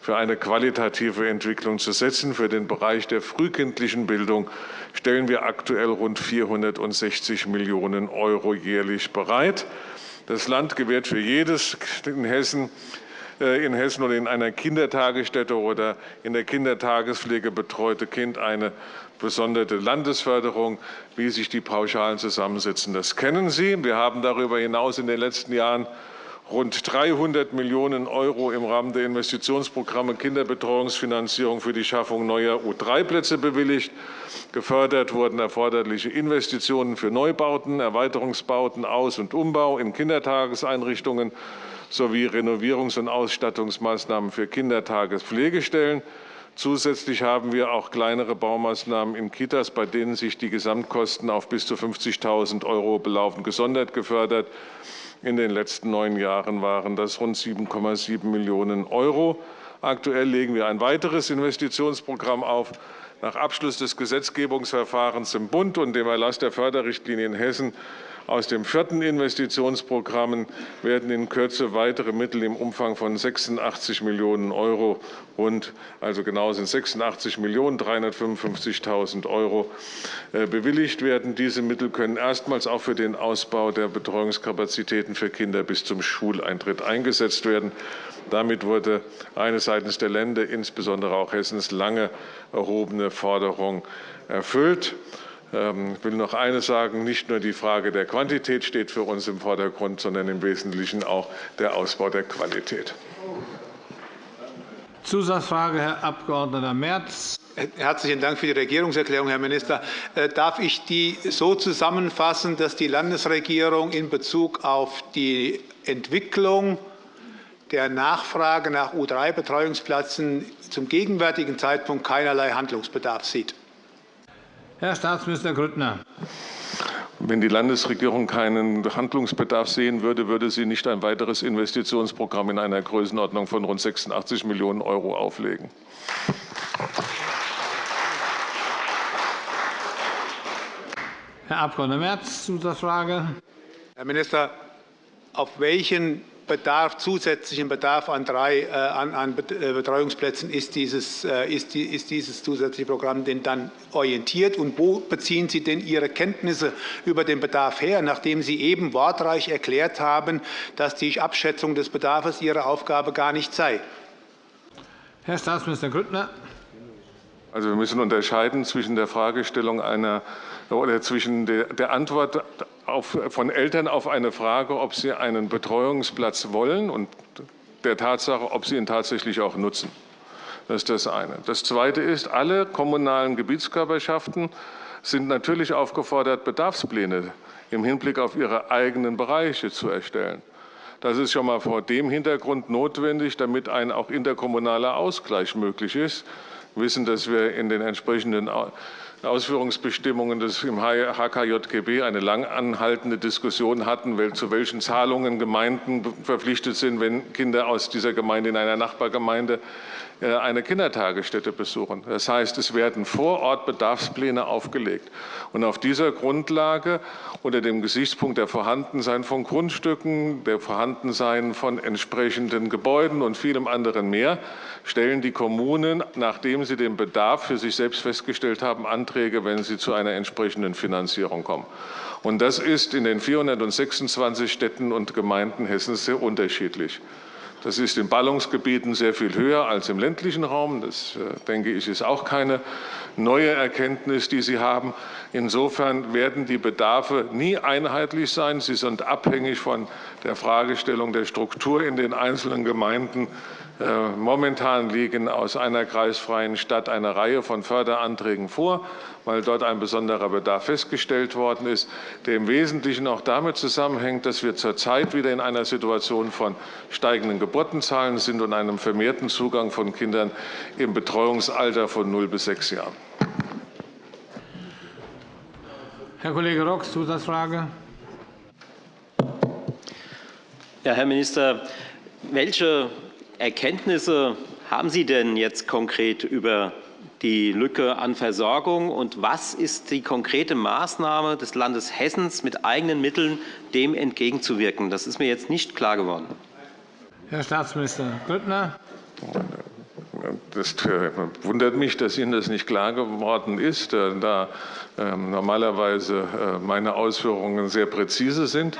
für eine qualitative Entwicklung zu setzen. Für den Bereich der frühkindlichen Bildung stellen wir aktuell rund 460 Millionen € jährlich bereit. Das Land gewährt für jedes in Hessen äh, in Hessen oder in einer Kindertagesstätte oder in der Kindertagespflege betreute Kind eine besondere Landesförderung, wie sich die Pauschalen zusammensetzen. Das kennen Sie. Wir haben darüber hinaus in den letzten Jahren rund 300 Millionen € im Rahmen der Investitionsprogramme Kinderbetreuungsfinanzierung für die Schaffung neuer U3-Plätze bewilligt. Gefördert wurden erforderliche Investitionen für Neubauten, Erweiterungsbauten, Aus- und Umbau in Kindertageseinrichtungen sowie Renovierungs- und Ausstattungsmaßnahmen für Kindertagespflegestellen. Zusätzlich haben wir auch kleinere Baumaßnahmen in Kitas, bei denen sich die Gesamtkosten auf bis zu 50.000 € belaufen, gesondert gefördert. In den letzten neun Jahren waren das rund 7,7 Millionen €. Aktuell legen wir ein weiteres Investitionsprogramm auf. Nach Abschluss des Gesetzgebungsverfahrens im Bund und dem Erlass der Förderrichtlinie in Hessen Aus dem vierten Investitionsprogramm werden in Kürze weitere Mittel im Umfang von 86 Millionen € rund, also genau sind 86.355.000 € äh, bewilligt werden. Diese Mittel können erstmals auch für den Ausbau der Betreuungskapazitäten für Kinder bis zum Schuleintritt eingesetzt werden. Damit wurde eine seitens der Länder, insbesondere auch Hessens, lange erhobene Forderung erfüllt. Ähm, ich will noch eines sagen. Nicht nur die Frage der Quantität steht für uns im Vordergrund, sondern im Wesentlichen auch der Ausbau der Qualität. Zusatzfrage, Herr Abg. Merz. Herzlichen Dank für die Regierungserklärung, Herr Minister. Äh, darf ich die so zusammenfassen, dass die Landesregierung in Bezug auf die Entwicklung der Nachfrage nach U3-Betreuungsplätzen zum gegenwärtigen Zeitpunkt keinerlei Handlungsbedarf sieht? Herr Staatsminister Grüttner. Wenn die Landesregierung keinen Handlungsbedarf sehen würde, würde sie nicht ein weiteres Investitionsprogramm in einer Größenordnung von rund 86 Millionen € auflegen. Herr Abg. Merz, Zusatzfrage. Herr Minister, auf welchen Bedarf, zusätzlichen Bedarf an drei äh, an, an äh, Betreuungsplätzen ist dieses, äh, ist, die, ist dieses zusätzliche Programm denn dann orientiert? Und wo beziehen Sie denn Ihre Kenntnisse über den Bedarf her, nachdem Sie eben wortreich erklärt haben, dass die Abschätzung des Bedarfs Ihre Aufgabe gar nicht sei? Herr Staatsminister Grüttner. Also wir müssen unterscheiden zwischen der Fragestellung einer oder zwischen der Antwort auf, von Eltern auf eine Frage, ob sie einen Betreuungsplatz wollen und der Tatsache, ob sie ihn tatsächlich auch nutzen. Das ist das eine. Das zweite ist, alle kommunalen Gebietskörperschaften sind natürlich aufgefordert, Bedarfspläne im Hinblick auf ihre eigenen Bereiche zu erstellen. Das ist schon mal vor dem Hintergrund notwendig, damit ein auch interkommunaler Ausgleich möglich ist. Wissen, dass wir in den entsprechenden Ausführungsbestimmungen des HKJGB eine lang anhaltende Diskussion hatten, zu welchen Zahlungen Gemeinden verpflichtet sind, wenn Kinder aus dieser Gemeinde in einer Nachbargemeinde eine Kindertagesstätte besuchen. Das heißt, es werden vor Ort Bedarfspläne aufgelegt. Und auf dieser Grundlage unter dem Gesichtspunkt der Vorhandensein von Grundstücken, der Vorhandensein von entsprechenden Gebäuden und vielem anderen mehr stellen die Kommunen, nachdem sie den Bedarf für sich selbst festgestellt haben, Anträge, wenn sie zu einer entsprechenden Finanzierung kommen. Und das ist in den 426 Städten und Gemeinden Hessens sehr unterschiedlich. Das ist in Ballungsgebieten sehr viel höher als im ländlichen Raum. Das, äh, denke ich, ist auch keine neue Erkenntnis, die Sie haben. Insofern werden die Bedarfe nie einheitlich sein. Sie sind abhängig von der Fragestellung der Struktur in den einzelnen Gemeinden momentan liegen aus einer kreisfreien Stadt eine Reihe von Förderanträgen vor, weil dort ein besonderer Bedarf festgestellt worden ist, der im Wesentlichen auch damit zusammenhängt, dass wir zurzeit wieder in einer Situation von steigenden Geburtenzahlen sind und einem vermehrten Zugang von Kindern im Betreuungsalter von 0 bis 6 Jahren. Herr Kollege Rox, Zusatzfrage. Ja, Herr Minister, welche Erkenntnisse haben Sie denn jetzt konkret über die Lücke an Versorgung und was ist die konkrete Maßnahme des Landes Hessen mit eigenen Mitteln, dem entgegenzuwirken? Das ist mir jetzt nicht klar geworden. Herr Staatsminister Grüttner. Das äh, wundert mich, dass Ihnen das nicht klar geworden ist, äh, da ähm, normalerweise äh, meine Ausführungen sehr präzise sind.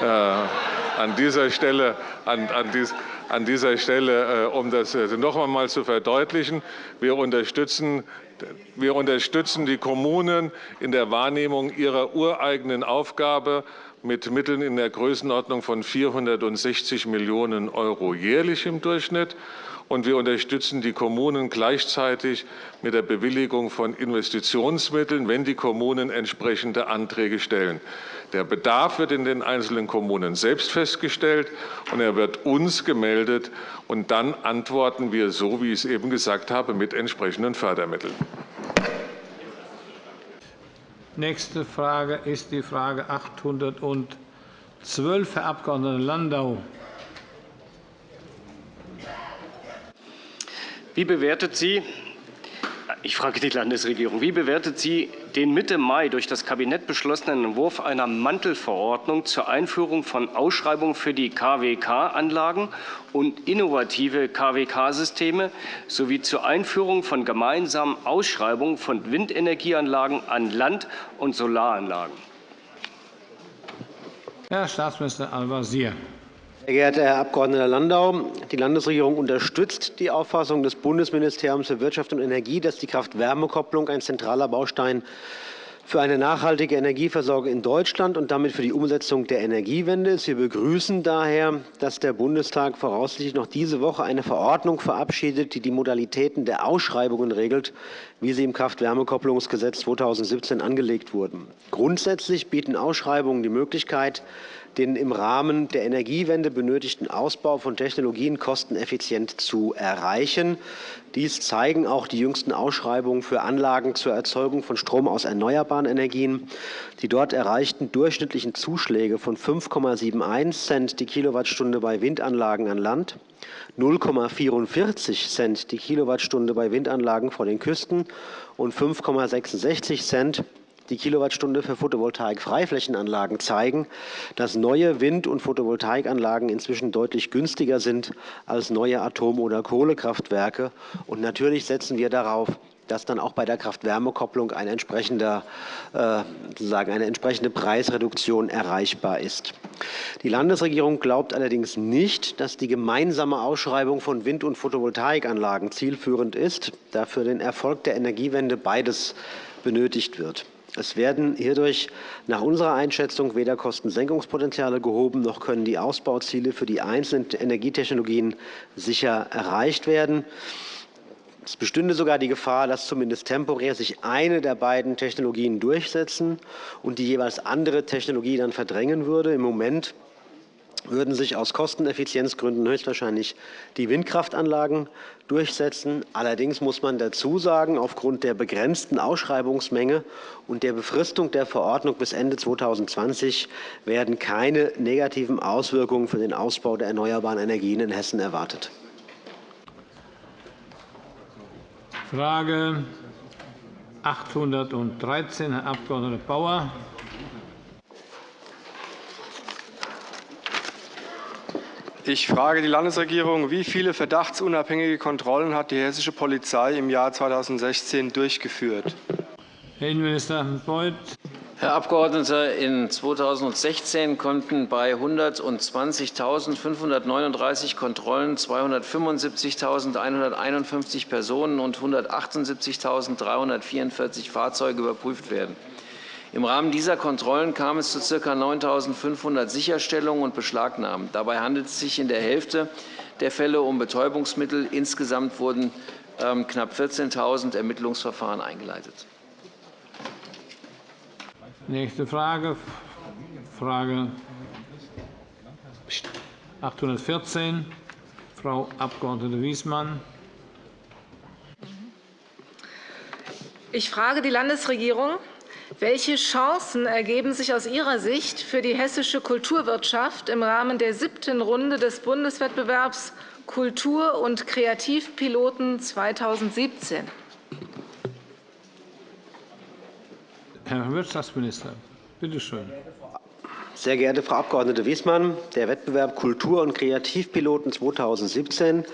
An dieser Stelle, an, an dies, an dieser Stelle, äh, um das äh, noch einmal zu verdeutlichen. Wir unterstützen, wir unterstützen die Kommunen in der Wahrnehmung ihrer ureigenen Aufgabe mit Mitteln in der Größenordnung von 460 Millionen € jährlich im Durchschnitt und wir unterstützen die Kommunen gleichzeitig mit der Bewilligung von Investitionsmitteln, wenn die Kommunen entsprechende Anträge stellen. Der Bedarf wird in den einzelnen Kommunen selbst festgestellt, und er wird uns gemeldet. Und dann antworten wir, so wie ich es eben gesagt habe, mit entsprechenden Fördermitteln. Nächste Frage ist die Frage 812, Herr Abg. Landau. Wie bewertet sie, ich frage die Landesregierung, wie bewertet sie den Mitte Mai durch das Kabinett beschlossenen Entwurf einer Mantelverordnung zur Einführung von Ausschreibungen für die KWK-Anlagen und innovative KWK-Systeme sowie zur Einführung von gemeinsamen Ausschreibungen von Windenergieanlagen an Land- und Solaranlagen. Herr Staatsminister Al-Wazir. Sehr geehrter Herr Abg. Landau, die Landesregierung unterstützt die Auffassung des Bundesministeriums für Wirtschaft und Energie, dass die Kraft-Wärme-Kopplung ein zentraler Baustein für eine nachhaltige Energieversorgung in Deutschland und damit für die Umsetzung der Energiewende ist. Wir begrüßen daher, dass der Bundestag voraussichtlich noch diese Woche eine Verordnung verabschiedet, die die Modalitäten der Ausschreibungen regelt, wie sie im Kraft-Wärme-Kopplungsgesetz 2017 angelegt wurden. Grundsätzlich bieten Ausschreibungen die Möglichkeit, den im Rahmen der Energiewende benötigten Ausbau von Technologien kosteneffizient zu erreichen. Dies zeigen auch die jüngsten Ausschreibungen für Anlagen zur Erzeugung von Strom aus erneuerbaren Energien. Die dort erreichten durchschnittlichen Zuschläge von 5,71 Cent die Kilowattstunde bei Windanlagen an Land, 0,44 Cent die Kilowattstunde bei Windanlagen vor den Küsten und 5,66 Cent die Kilowattstunde für Photovoltaik-Freiflächenanlagen zeigen, dass neue Wind- und Photovoltaikanlagen inzwischen deutlich günstiger sind als neue Atom- oder Kohlekraftwerke. Und natürlich setzen wir darauf, dass dann auch bei der Kraft-Wärme-Kopplung ein äh, eine entsprechende Preisreduktion erreichbar ist. Die Landesregierung glaubt allerdings nicht, dass die gemeinsame Ausschreibung von Wind- und Photovoltaikanlagen zielführend ist, da für den Erfolg der Energiewende beides benötigt wird. Es werden hierdurch nach unserer Einschätzung weder Kostensenkungspotenziale gehoben, noch können die Ausbauziele für die einzelnen Energietechnologien sicher erreicht werden. Es bestünde sogar die Gefahr, dass zumindest temporär sich eine der beiden Technologien durchsetzen und die jeweils andere Technologie dann verdrängen würde. Im Moment würden sich aus Kosteneffizienzgründen höchstwahrscheinlich die Windkraftanlagen durchsetzen. Allerdings muss man dazu sagen, aufgrund der begrenzten Ausschreibungsmenge und der Befristung der Verordnung bis Ende 2020 werden keine negativen Auswirkungen für den Ausbau der erneuerbaren Energien in Hessen erwartet. Frage 813, Herr Abg. Bauer. Ich frage die Landesregierung, wie viele verdachtsunabhängige Kontrollen hat die hessische Polizei im Jahr 2016 durchgeführt? Herr Innenminister Beuth. Herr Abgeordneter, in 2016 konnten bei 120.539 Kontrollen 275.151 Personen und 178.344 Fahrzeuge überprüft werden. Im Rahmen dieser Kontrollen kam es zu ca. 9.500 Sicherstellungen und Beschlagnahmen. Dabei handelt es sich in der Hälfte der Fälle um Betäubungsmittel. Insgesamt wurden ähm, knapp 14.000 Ermittlungsverfahren eingeleitet. Nächste Frage, Frage 814, Frau Abg. Wiesmann. Ich frage die Landesregierung, welche Chancen ergeben sich aus Ihrer Sicht für die hessische Kulturwirtschaft im Rahmen der siebten Runde des Bundeswettbewerbs Kultur- und Kreativpiloten 2017? Herr Wirtschaftsminister, bitte schön. Sehr geehrte Frau Abg. Wiesmann, der Wettbewerb Kultur- und Kreativpiloten 2017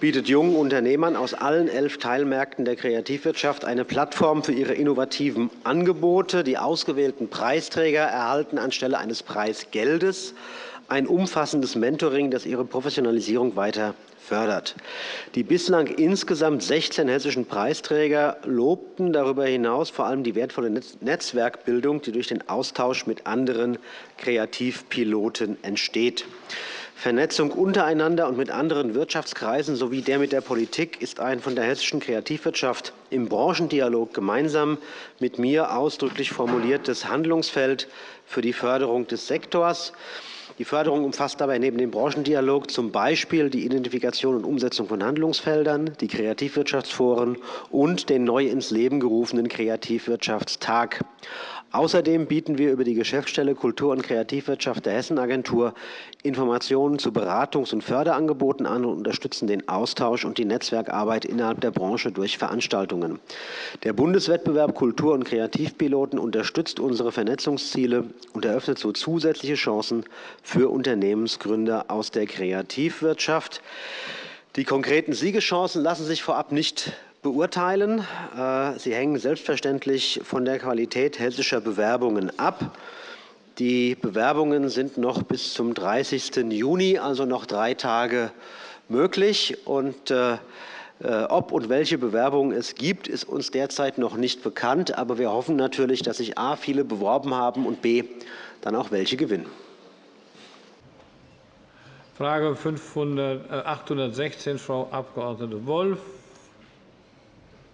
bietet jungen Unternehmern aus allen elf Teilmärkten der Kreativwirtschaft eine Plattform für ihre innovativen Angebote. Die ausgewählten Preisträger erhalten anstelle eines Preisgeldes ein umfassendes Mentoring, das ihre Professionalisierung weiter fördert. Die bislang insgesamt 16 hessischen Preisträger lobten darüber hinaus vor allem die wertvolle Netzwerkbildung, die durch den Austausch mit anderen Kreativpiloten entsteht. Vernetzung untereinander und mit anderen Wirtschaftskreisen sowie der mit der Politik ist ein von der hessischen Kreativwirtschaft im Branchendialog gemeinsam mit mir ausdrücklich formuliertes Handlungsfeld für die Förderung des Sektors. Die Förderung umfasst dabei neben dem Branchendialog zum Beispiel die Identifikation und Umsetzung von Handlungsfeldern, die Kreativwirtschaftsforen und den neu ins Leben gerufenen Kreativwirtschaftstag. Außerdem bieten wir über die Geschäftsstelle Kultur- und Kreativwirtschaft der Hessenagentur Informationen zu Beratungs- und Förderangeboten an und unterstützen den Austausch und die Netzwerkarbeit innerhalb der Branche durch Veranstaltungen. Der Bundeswettbewerb Kultur- und Kreativpiloten unterstützt unsere Vernetzungsziele und eröffnet so zusätzliche Chancen für Unternehmensgründer aus der Kreativwirtschaft. Die konkreten Siegeschancen lassen sich vorab nicht beurteilen. Äh, sie hängen selbstverständlich von der Qualität hessischer Bewerbungen ab. Die Bewerbungen sind noch bis zum 30. Juni, also noch drei Tage möglich. Und äh, äh, ob und welche Bewerbungen es gibt, ist uns derzeit noch nicht bekannt. Aber wir hoffen natürlich, dass sich a. viele beworben haben und b. dann auch welche gewinnen. Frage 500, äh, 816, Frau Abg. Wolf.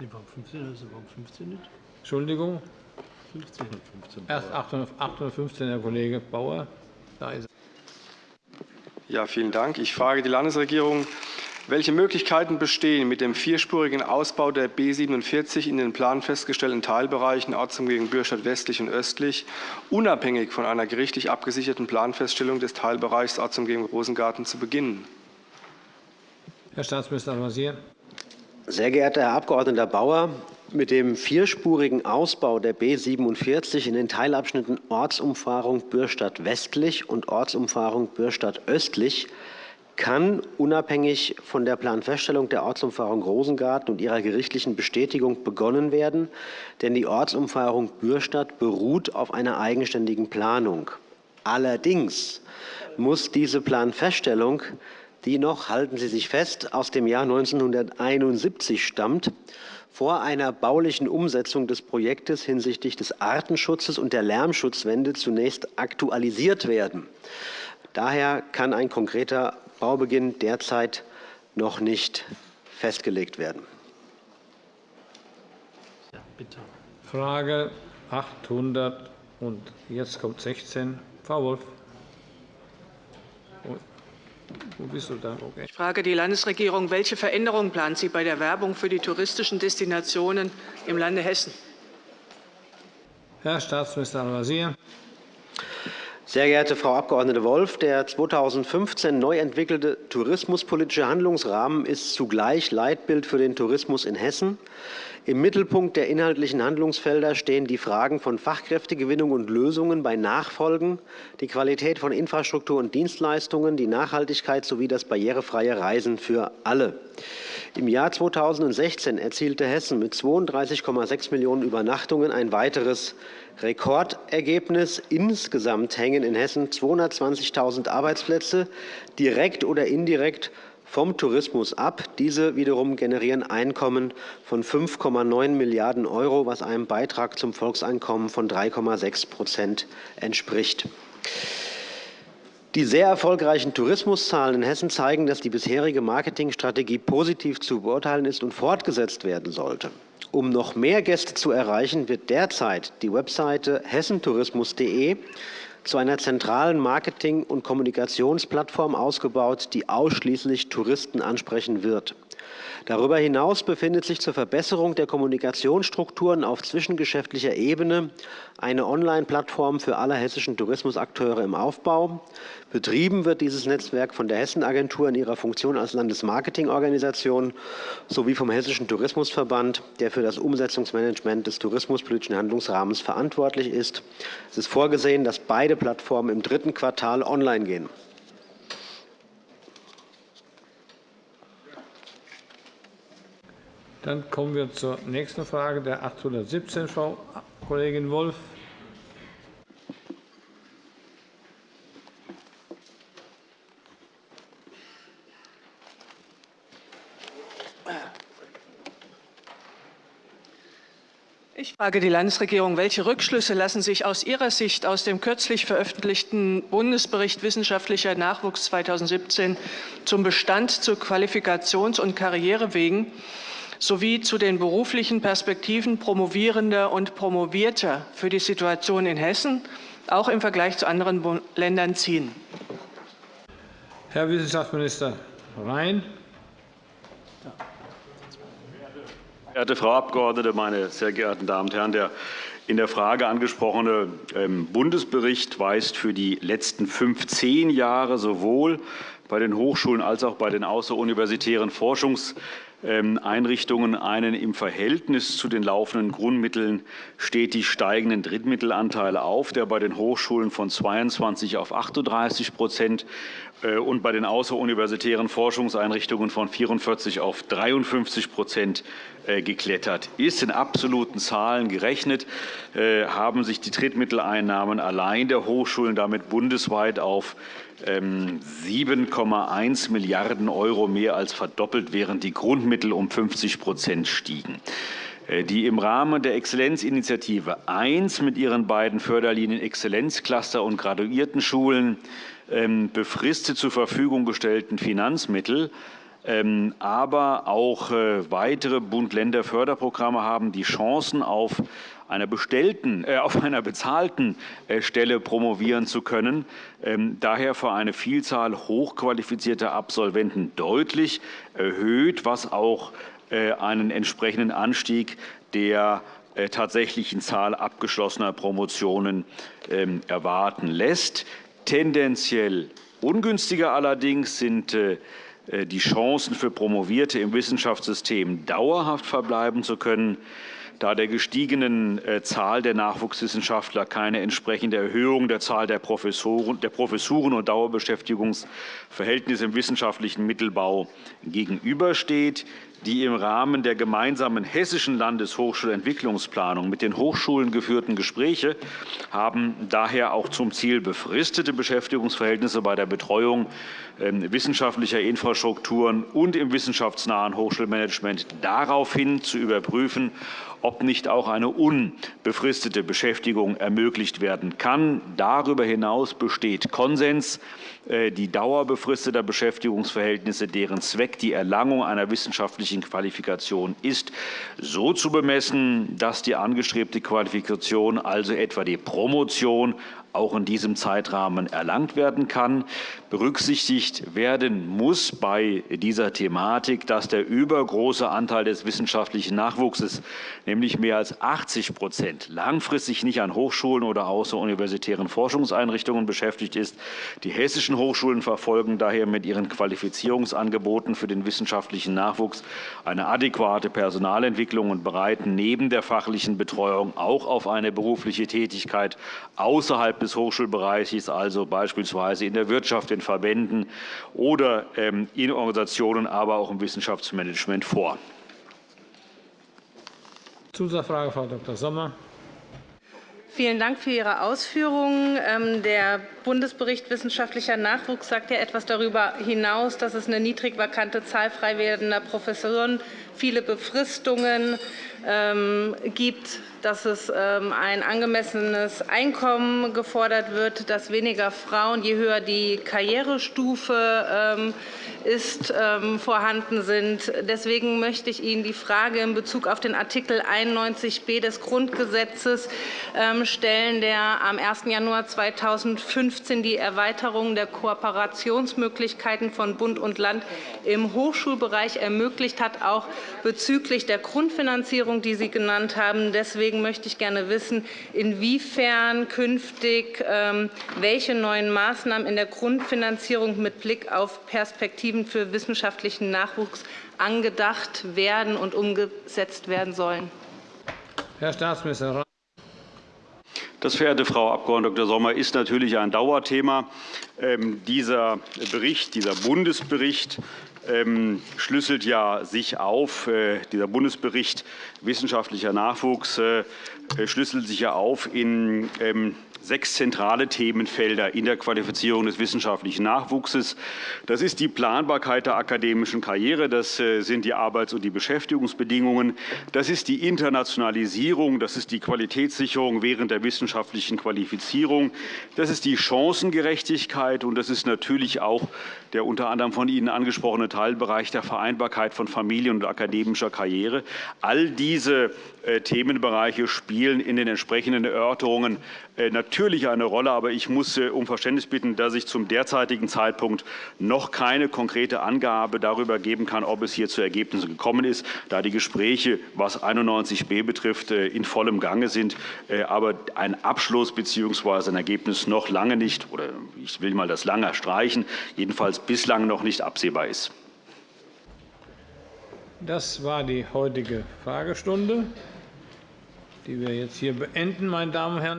Nee, warum 15? Also warum 15 nicht? Entschuldigung. 15. 15. Erst 815, Herr Kollege Bauer. Da ist ja, vielen Dank. Ich frage die Landesregierung, welche Möglichkeiten bestehen, mit dem vierspurigen Ausbau der B 47 in den Plan festgestellten Teilbereichen Ortsumgehung Bürstadt westlich und östlich, unabhängig von einer gerichtlich abgesicherten Planfeststellung des Teilbereichs Ortsumgehung Rosengarten zu beginnen? Herr Staatsminister Al-Wazir. Sehr geehrter Herr Abg. Bauer, mit dem vierspurigen Ausbau der B 47 in den Teilabschnitten Ortsumfahrung Bürstadt westlich und Ortsumfahrung Bürstadt östlich kann unabhängig von der Planfeststellung der Ortsumfahrung Rosengarten und ihrer gerichtlichen Bestätigung begonnen werden, denn die Ortsumfahrung Bürstadt beruht auf einer eigenständigen Planung. Allerdings muss diese Planfeststellung die noch, halten Sie sich fest, aus dem Jahr 1971 stammt, vor einer baulichen Umsetzung des Projektes hinsichtlich des Artenschutzes und der Lärmschutzwende zunächst aktualisiert werden. Daher kann ein konkreter Baubeginn derzeit noch nicht festgelegt werden. Ja, bitte. Frage 800 und jetzt kommt 16. Frau Wolf. Wo bist du da? Okay. Ich frage die Landesregierung, welche Veränderungen plant sie bei der Werbung für die touristischen Destinationen im Lande Hessen? Herr Staatsminister Al-Wazir. Sehr geehrte Frau Abg. Wolf, der 2015 neu entwickelte tourismuspolitische Handlungsrahmen ist zugleich Leitbild für den Tourismus in Hessen. Im Mittelpunkt der inhaltlichen Handlungsfelder stehen die Fragen von Fachkräftegewinnung und Lösungen bei Nachfolgen, die Qualität von Infrastruktur und Dienstleistungen, die Nachhaltigkeit sowie das barrierefreie Reisen für alle. Im Jahr 2016 erzielte Hessen mit 32,6 Millionen Übernachtungen ein weiteres Rekordergebnis. Insgesamt hängen in Hessen 220.000 Arbeitsplätze direkt oder indirekt vom Tourismus ab. Diese wiederum generieren Einkommen von 5,9 Milliarden €, was einem Beitrag zum Volkseinkommen von 3,6% entspricht. Die sehr erfolgreichen Tourismuszahlen in Hessen zeigen, dass die bisherige Marketingstrategie positiv zu beurteilen ist und fortgesetzt werden sollte. Um noch mehr Gäste zu erreichen, wird derzeit die Webseite hessentourismus.de zu einer zentralen Marketing- und Kommunikationsplattform ausgebaut, die ausschließlich Touristen ansprechen wird. Darüber hinaus befindet sich zur Verbesserung der Kommunikationsstrukturen auf zwischengeschäftlicher Ebene eine Online-Plattform für alle hessischen Tourismusakteure im Aufbau. Betrieben wird dieses Netzwerk von der Hessenagentur in ihrer Funktion als Landesmarketingorganisation sowie vom Hessischen Tourismusverband, der für das Umsetzungsmanagement des tourismuspolitischen Handlungsrahmens verantwortlich ist. Es ist vorgesehen, dass beide Plattformen im dritten Quartal online gehen. Dann kommen wir zur nächsten Frage, der 817, Frau Kollegin Wolff. Ich frage die Landesregierung, welche Rückschlüsse lassen sich aus Ihrer Sicht aus dem kürzlich veröffentlichten Bundesbericht Wissenschaftlicher Nachwuchs 2017 zum Bestand zu Qualifikations- und Karrierewegen sowie zu den beruflichen Perspektiven Promovierender und Promovierter für die Situation in Hessen, auch im Vergleich zu anderen Ländern, ziehen? Herr Wissenschaftsminister Rhein. Verehrte Frau Abgeordnete, meine sehr geehrten Damen und Herren! Der in der Frage angesprochene ähm, Bundesbericht weist für die letzten 15 Jahre sowohl bei den Hochschulen als auch bei den außeruniversitären Forschungseinrichtungen einen im Verhältnis zu den laufenden Grundmitteln stetig steigenden Drittmittelanteil auf, der bei den Hochschulen von 22 auf 38% äh, und bei den außeruniversitären Forschungseinrichtungen von 44 auf 53% äh, geklettert ist. In absoluten Zahlen gerechnet äh, haben sich die Drittmitteleinnahmen allein der Hochschulen damit bundesweit auf 7,1 ähm, Milliarden € mehr als verdoppelt, während die Grundmittel um 50% stiegen. Die im Rahmen der Exzellenzinitiative 1 mit ihren beiden Förderlinien Exzellenzcluster und Graduiertenschulen ähm, befristet zur Verfügung gestellten Finanzmittel ähm, aber auch äh, weitere Bund-Länder-Förderprogramme haben die Chancen, auf einer, bestellten, äh, auf einer bezahlten äh, Stelle promovieren zu können, ähm, daher für eine Vielzahl hochqualifizierter Absolventen deutlich erhöht, was auch äh, einen entsprechenden Anstieg der äh, tatsächlichen Zahl abgeschlossener Promotionen ähm, erwarten lässt. Tendenziell ungünstiger allerdings sind äh, äh, die Chancen für Promovierte im Wissenschaftssystem dauerhaft verbleiben zu können, da der gestiegenen äh, Zahl der Nachwuchswissenschaftler keine entsprechende Erhöhung der Zahl der Professuren und Dauerbeschäftigungsverhältnisse im wissenschaftlichen Mittelbau gegenübersteht die im Rahmen der gemeinsamen hessischen Landeshochschulentwicklungsplanung mit den Hochschulen geführten Gespräche haben daher auch zum Ziel, befristete Beschäftigungsverhältnisse bei der Betreuung ähm, wissenschaftlicher Infrastrukturen und im wissenschaftsnahen Hochschulmanagement daraufhin zu überprüfen, ob nicht auch eine unbefristete Beschäftigung ermöglicht werden kann. Darüber hinaus besteht Konsens, äh, die Dauer befristeter Beschäftigungsverhältnisse, deren Zweck die Erlangung einer wissenschaftlichen Qualifikation ist, so zu bemessen, dass die angestrebte Qualifikation, also etwa die Promotion, auch in diesem Zeitrahmen erlangt werden kann. Berücksichtigt werden muss bei dieser Thematik, dass der übergroße Anteil des wissenschaftlichen Nachwuchses, nämlich mehr als 80% langfristig nicht an Hochschulen oder außeruniversitären Forschungseinrichtungen beschäftigt ist. Die hessischen Hochschulen verfolgen daher mit ihren Qualifizierungsangeboten für den wissenschaftlichen Nachwuchs eine adäquate Personalentwicklung und bereiten neben der fachlichen Betreuung auch auf eine berufliche Tätigkeit außerhalb des Hochschulbereiches, also beispielsweise in der Wirtschaft, in Verbänden oder ähm, in Organisationen, aber auch im Wissenschaftsmanagement vor. Zusatzfrage, Frau Dr. Sommer. Vielen Dank für Ihre Ausführungen. Ähm, der Bundesbericht Wissenschaftlicher Nachwuchs sagt ja etwas darüber hinaus, dass es eine niedrig vakante Zahl frei werdender Professoren, viele Befristungen ähm, gibt dass es ähm, ein angemessenes Einkommen gefordert wird, dass weniger Frauen, je höher die Karrierestufe ähm, ist, vorhanden sind. Deswegen möchte ich Ihnen die Frage in Bezug auf den Artikel 91b des Grundgesetzes stellen, der am 1. Januar 2015 die Erweiterung der Kooperationsmöglichkeiten von Bund und Land im Hochschulbereich ermöglicht hat, auch bezüglich der Grundfinanzierung, die Sie genannt haben. Deswegen möchte ich gerne wissen, inwiefern künftig ähm, welche neuen Maßnahmen in der Grundfinanzierung mit Blick auf Perspektiven für wissenschaftlichen Nachwuchs angedacht werden und umgesetzt werden sollen. Herr Staatsminister. Das, verehrte Frau Abg. Dr. Sommer, ist natürlich ein Dauerthema. Ähm, dieser Bericht, dieser Bundesbericht schlüsselt ja sich auf. Äh, dieser Bundesbericht Wissenschaftlicher Nachwuchs äh, schlüsselt sich ja auf in ähm, sechs zentrale Themenfelder in der Qualifizierung des wissenschaftlichen Nachwuchses. Das ist die Planbarkeit der akademischen Karriere, das äh, sind die Arbeits- und die Beschäftigungsbedingungen, das ist die Internationalisierung, das ist die Qualitätssicherung während der wissenschaftlichen Qualifizierung, das ist die Chancengerechtigkeit und das ist natürlich auch der unter anderem von Ihnen angesprochene Teilbereich der Vereinbarkeit von Familie und akademischer Karriere. All diese äh, Themenbereiche spielen in den entsprechenden Erörterungen natürlich äh, natürlich eine Rolle. Aber ich muss äh, um Verständnis bitten, dass ich zum derzeitigen Zeitpunkt noch keine konkrete Angabe darüber geben kann, ob es hier zu Ergebnissen gekommen ist, da die Gespräche, was 91b betrifft, in vollem Gange sind. Aber ein Abschluss bzw. ein Ergebnis noch lange nicht, oder ich will mal das lange streichen, jedenfalls bislang noch nicht absehbar ist. Das war die heutige Fragestunde, die wir jetzt hier beenden, meine Damen und Herren.